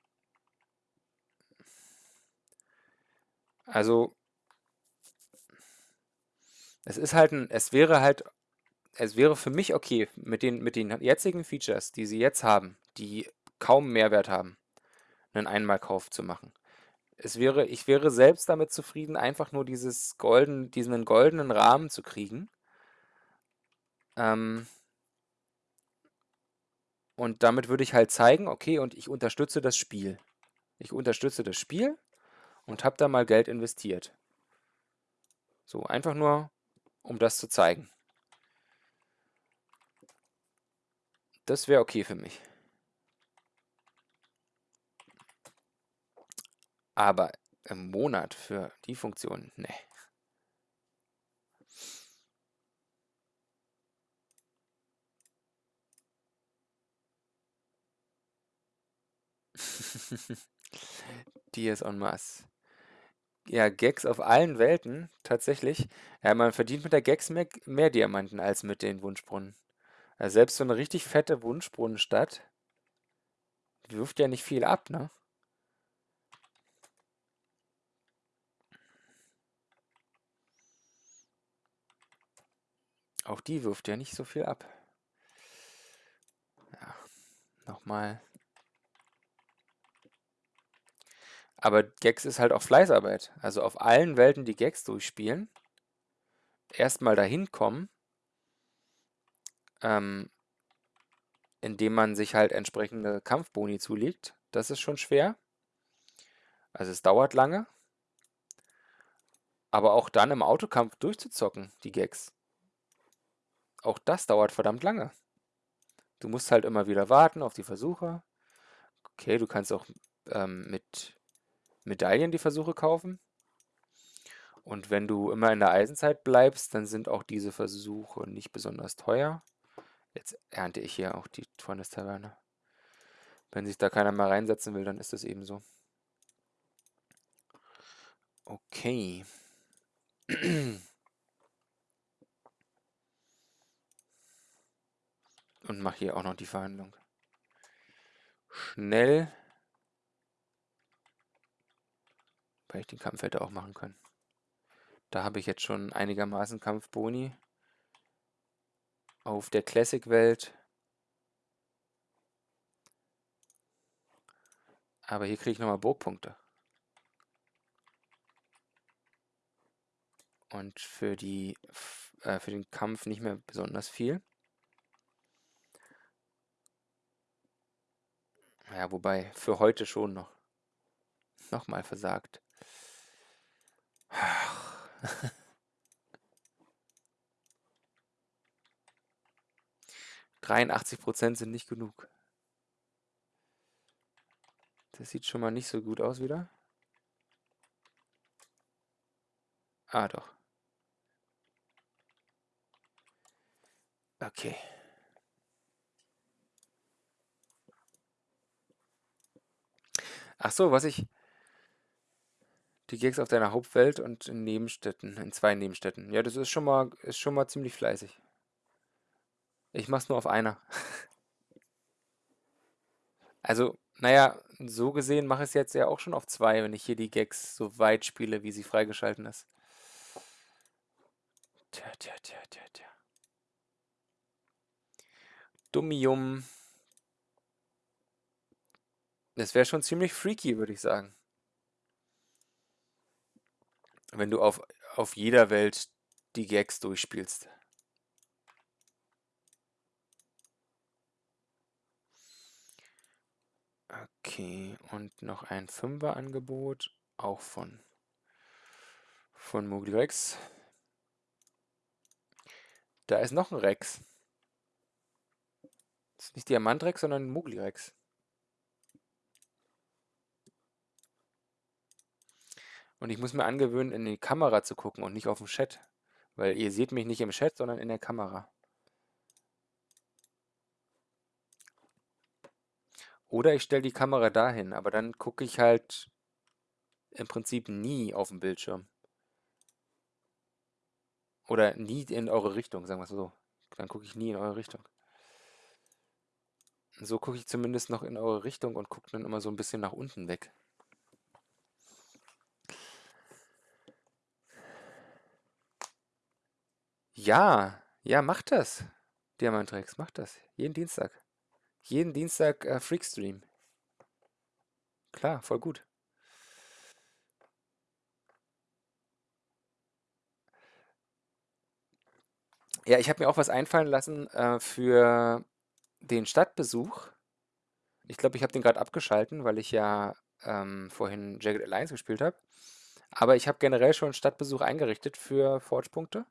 Also, es ist halt ein, es wäre halt, es wäre für mich okay, mit den, mit den jetzigen Features, die sie jetzt haben, die kaum Mehrwert haben, einen Einmalkauf zu machen. Es wäre, ich wäre selbst damit zufrieden, einfach nur dieses golden, diesen goldenen Rahmen zu kriegen. Ähm, und damit würde ich halt zeigen, okay, und ich unterstütze das Spiel. Ich unterstütze das Spiel und habe da mal Geld investiert. So, einfach nur, um das zu zeigen. Das wäre okay für mich. Aber im Monat für die Funktion, ne. Diaz en masse. Ja, Gags auf allen Welten, tatsächlich. Ja, man verdient mit der Gags mehr, mehr Diamanten als mit den Wunschbrunnen. Also selbst so eine richtig fette Wunschbrunnenstadt die wirft ja nicht viel ab, ne? Auch die wirft ja nicht so viel ab. Ja, nochmal Aber Gex ist halt auch Fleißarbeit. Also auf allen Welten, die Gex durchspielen, erstmal dahin kommen, ähm, indem man sich halt entsprechende Kampfboni zulegt. Das ist schon schwer. Also es dauert lange. Aber auch dann im Autokampf durchzuzocken, die Gags. Auch das dauert verdammt lange. Du musst halt immer wieder warten auf die Versuche. Okay, du kannst auch ähm, mit Medaillen die Versuche kaufen. Und wenn du immer in der Eisenzeit bleibst, dann sind auch diese Versuche nicht besonders teuer. Jetzt ernte ich hier auch die Tornes-Taverne. Wenn sich da keiner mal reinsetzen will, dann ist das eben so. Okay. Und mache hier auch noch die Verhandlung. Schnell. Weil ich den Kampf hätte auch machen können. Da habe ich jetzt schon einigermaßen Kampfboni. Auf der Classic-Welt. Aber hier kriege ich nochmal Burgpunkte. Und für, die, äh, für den Kampf nicht mehr besonders viel. Ja, wobei, für heute schon noch. Nochmal versagt. 83 Prozent sind nicht genug. Das sieht schon mal nicht so gut aus wieder. Ah, doch. Okay. Ach so, was ich... Die Gags auf deiner Hauptwelt und in Nebenstädten, in zwei Nebenstädten. Ja, das ist schon mal, ist schon mal ziemlich fleißig. Ich mach's nur auf einer. Also, naja, so gesehen mache ich es jetzt ja auch schon auf zwei, wenn ich hier die Gags so weit spiele, wie sie freigeschalten ist. Tja, tja, tja, tja, tja. Dummium. Das wäre schon ziemlich freaky, würde ich sagen. Wenn du auf, auf jeder Welt die Gags durchspielst. Okay, und noch ein Fünfer-Angebot, auch von, von Mogli Rex. Da ist noch ein Rex. Das ist nicht Diamantrex, sondern Mogli-Rex. Und ich muss mir angewöhnen, in die Kamera zu gucken und nicht auf den Chat. Weil ihr seht mich nicht im Chat, sondern in der Kamera. Oder ich stelle die Kamera dahin, aber dann gucke ich halt im Prinzip nie auf den Bildschirm. Oder nie in eure Richtung, sagen wir es so. Dann gucke ich nie in eure Richtung. So gucke ich zumindest noch in eure Richtung und gucke dann immer so ein bisschen nach unten weg. Ja, ja, macht das. Diamantrex, macht das. Jeden Dienstag. Jeden Dienstag äh, Freakstream. Klar, voll gut. Ja, ich habe mir auch was einfallen lassen äh, für den Stadtbesuch. Ich glaube, ich habe den gerade abgeschalten, weil ich ja ähm, vorhin Jagged Alliance gespielt habe. Aber ich habe generell schon Stadtbesuch eingerichtet für Forge-Punkte.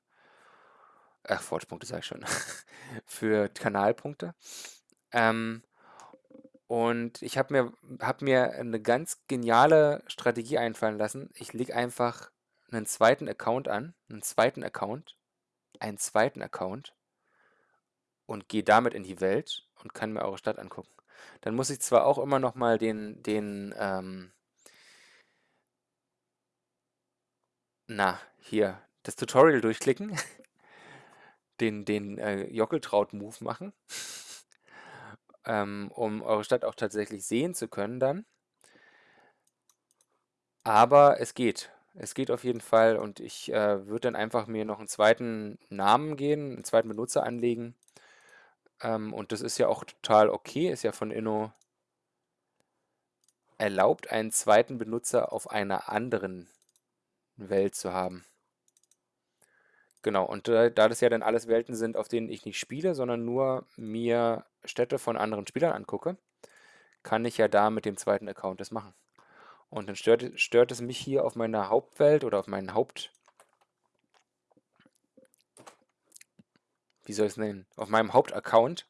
Ach, Forge-Punkte sage ich schon. für Kanalpunkte. Ähm, und ich habe mir, hab mir eine ganz geniale Strategie einfallen lassen. Ich lege einfach einen zweiten Account an, einen zweiten Account, einen zweiten Account und gehe damit in die Welt und kann mir eure Stadt angucken. Dann muss ich zwar auch immer noch mal den, den, ähm, na, hier, das Tutorial durchklicken, den, den äh, Jockeltraut-Move machen, ähm, um eure Stadt auch tatsächlich sehen zu können dann. Aber es geht. Es geht auf jeden Fall und ich äh, würde dann einfach mir noch einen zweiten Namen gehen, einen zweiten Benutzer anlegen ähm, und das ist ja auch total okay, ist ja von Inno erlaubt, einen zweiten Benutzer auf einer anderen Welt zu haben. Genau, und da, da das ja dann alles Welten sind, auf denen ich nicht spiele, sondern nur mir Städte von anderen Spielern angucke, kann ich ja da mit dem zweiten Account das machen. Und dann stört, stört es mich hier auf meiner Hauptwelt oder auf meinen Haupt... Wie soll ich es nennen? Auf meinem Hauptaccount.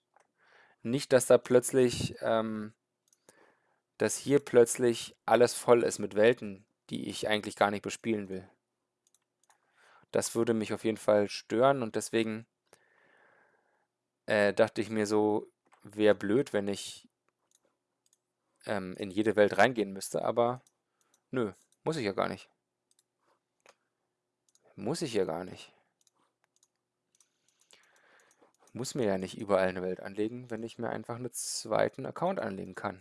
Nicht, dass da plötzlich... Ähm, dass hier plötzlich alles voll ist mit Welten, die ich eigentlich gar nicht bespielen will. Das würde mich auf jeden Fall stören und deswegen äh, dachte ich mir so, wäre blöd, wenn ich ähm, in jede Welt reingehen müsste, aber nö, muss ich ja gar nicht. Muss ich ja gar nicht. Muss mir ja nicht überall eine Welt anlegen, wenn ich mir einfach einen zweiten Account anlegen kann.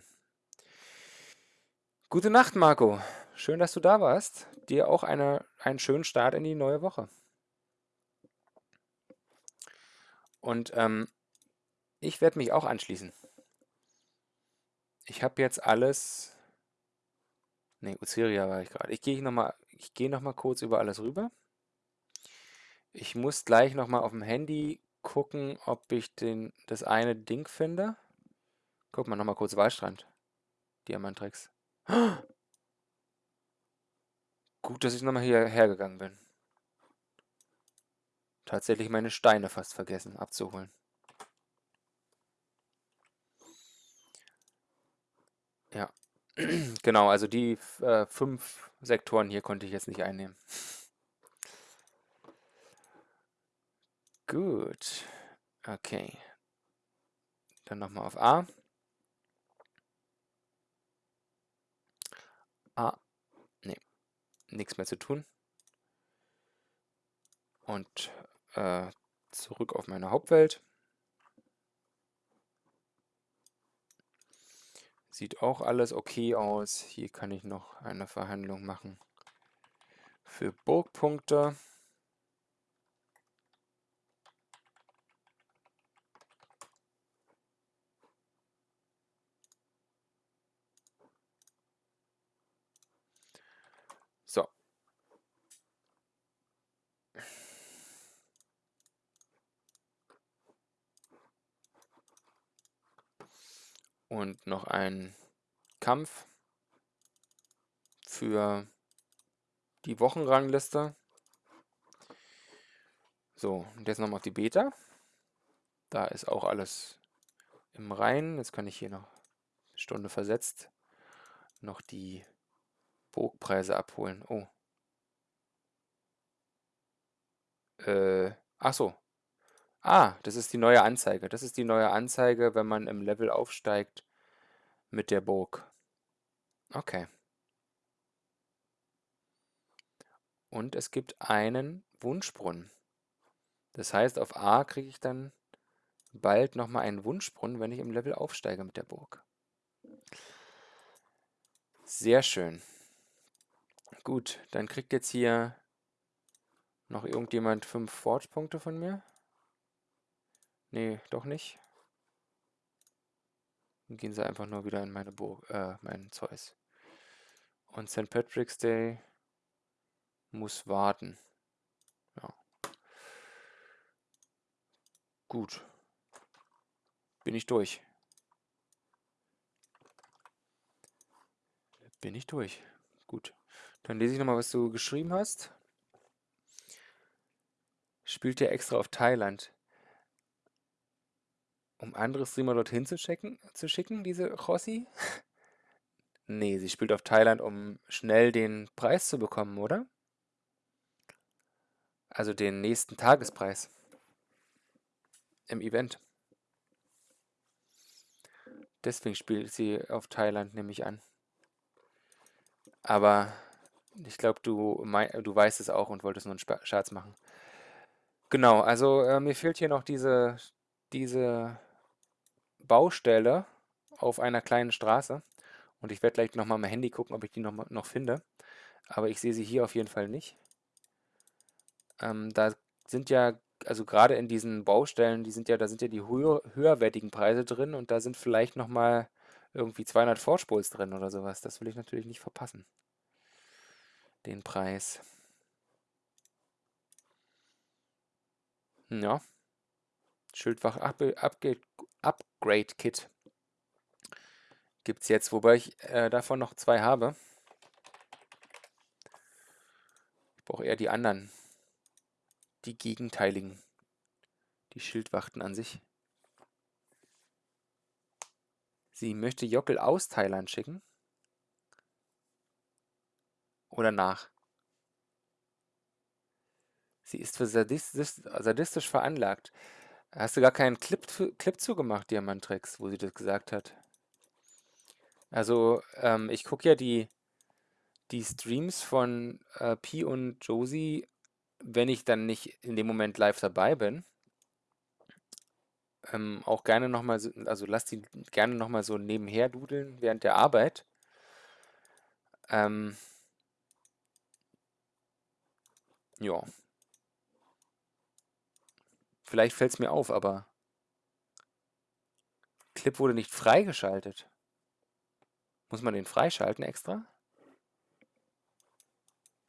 Gute Nacht, Marco. Schön, dass du da warst. Dir auch eine, einen schönen Start in die neue Woche. Und ähm, ich werde mich auch anschließen. Ich habe jetzt alles... Ne, Uziria war ich gerade. Ich gehe nochmal geh noch kurz über alles rüber. Ich muss gleich nochmal auf dem Handy gucken, ob ich den, das eine Ding finde. Guck mal, nochmal kurz Waldstrand. Diamantrex. Gut, dass ich nochmal hierher gegangen bin. Tatsächlich meine Steine fast vergessen abzuholen. Ja, genau, also die äh, fünf Sektoren hier konnte ich jetzt nicht einnehmen. Gut, okay. Dann nochmal auf A. Ah, nee, nichts mehr zu tun. Und äh, zurück auf meine Hauptwelt. Sieht auch alles okay aus. Hier kann ich noch eine Verhandlung machen für Burgpunkte. Und noch ein Kampf für die Wochenrangliste. So, und jetzt nochmal auf die Beta. Da ist auch alles im Reinen. Jetzt kann ich hier noch eine Stunde versetzt noch die Burgpreise abholen. Oh. Äh, ach so, Ah, das ist die neue Anzeige. Das ist die neue Anzeige, wenn man im Level aufsteigt mit der Burg. Okay. Und es gibt einen Wunschbrunnen. Das heißt, auf A kriege ich dann bald nochmal einen Wunschbrunnen, wenn ich im Level aufsteige mit der Burg. Sehr schön. Gut, dann kriegt jetzt hier noch irgendjemand fünf Forge-Punkte von mir. Nee, doch nicht. Dann gehen sie einfach nur wieder in meine Burg, äh, meinen Zeus. Und St. Patrick's Day muss warten. Ja. Gut. Bin ich durch. Bin ich durch. Gut. Dann lese ich nochmal, was du geschrieben hast. Spielt ihr extra auf Thailand? Um andere Streamer dorthin zu schicken, zu schicken diese Rossi? nee, sie spielt auf Thailand, um schnell den Preis zu bekommen, oder? Also den nächsten Tagespreis. Im Event. Deswegen spielt sie auf Thailand, nehme ich an. Aber ich glaube, du, du weißt es auch und wolltest nur einen Scherz machen. Genau, also äh, mir fehlt hier noch diese, diese Baustelle auf einer kleinen Straße. Und ich werde gleich nochmal mein Handy gucken, ob ich die noch, noch finde. Aber ich sehe sie hier auf jeden Fall nicht. Ähm, da sind ja, also gerade in diesen Baustellen, die sind ja, da sind ja die höher, höherwertigen Preise drin und da sind vielleicht nochmal irgendwie 200 Vorspuls drin oder sowas. Das will ich natürlich nicht verpassen. Den Preis. Ja. Schildwach Upgrade, Upgrade Kit gibt es jetzt, wobei ich äh, davon noch zwei habe. Ich brauche eher die anderen. Die gegenteiligen. Die Schildwachten an sich. Sie möchte Jockel aus Thailand schicken. Oder nach. Sie ist für sadistisch, sadistisch veranlagt. Hast du gar keinen Clip, Clip zugemacht, Diamantrex, wo sie das gesagt hat? Also, ähm, ich gucke ja die, die Streams von äh, Pi und Josie, wenn ich dann nicht in dem Moment live dabei bin. Ähm, auch gerne nochmal, so, also lass die gerne nochmal so nebenher dudeln während der Arbeit. Ähm, ja. Vielleicht fällt es mir auf, aber Clip wurde nicht freigeschaltet. Muss man den freischalten extra?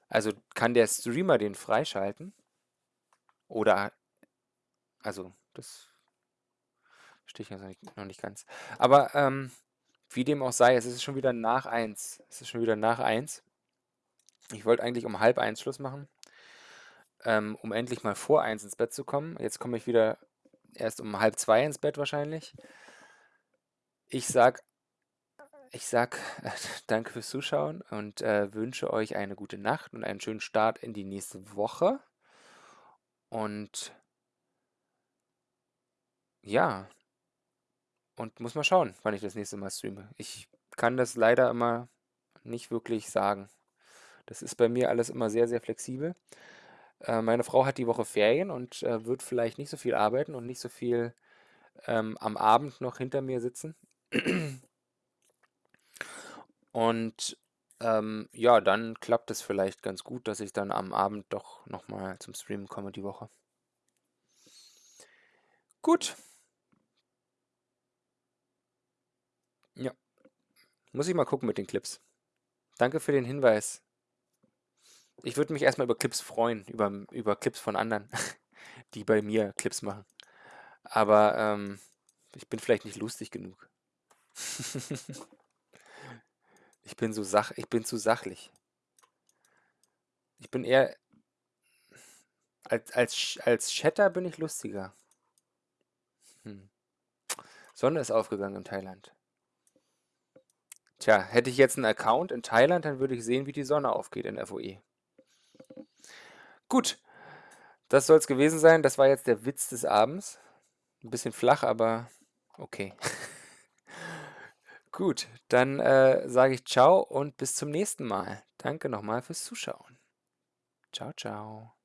Also kann der Streamer den freischalten? Oder, also das stehe ich jetzt noch nicht ganz. Aber ähm, wie dem auch sei, es ist schon wieder nach 1. Es ist schon wieder nach 1. Ich wollte eigentlich um halb 1 Schluss machen, ähm, um endlich mal vor 1 ins Bett zu kommen. Jetzt komme ich wieder erst um halb 2 ins Bett wahrscheinlich. Ich sag ich sag danke fürs Zuschauen und äh, wünsche euch eine gute Nacht und einen schönen Start in die nächste Woche. Und ja, und muss mal schauen, wann ich das nächste Mal streame. Ich kann das leider immer nicht wirklich sagen. Das ist bei mir alles immer sehr, sehr flexibel. Äh, meine Frau hat die Woche Ferien und äh, wird vielleicht nicht so viel arbeiten und nicht so viel ähm, am Abend noch hinter mir sitzen. Und ähm, ja, dann klappt es vielleicht ganz gut, dass ich dann am Abend doch nochmal zum Streamen komme die Woche. Gut. Ja. Muss ich mal gucken mit den Clips. Danke für den Hinweis. Ich würde mich erstmal über Clips freuen, über, über Clips von anderen, die bei mir Clips machen. Aber ähm, ich bin vielleicht nicht lustig genug. Ich bin so sach ich bin zu sachlich. Ich bin eher als als als Chatter bin ich lustiger. Hm. Sonne ist aufgegangen in Thailand. Tja, hätte ich jetzt einen Account in Thailand, dann würde ich sehen, wie die Sonne aufgeht in FOE. Gut, das soll es gewesen sein. Das war jetzt der Witz des Abends. Ein bisschen flach, aber okay. Gut, dann äh, sage ich ciao und bis zum nächsten Mal. Danke nochmal fürs Zuschauen. Ciao, ciao.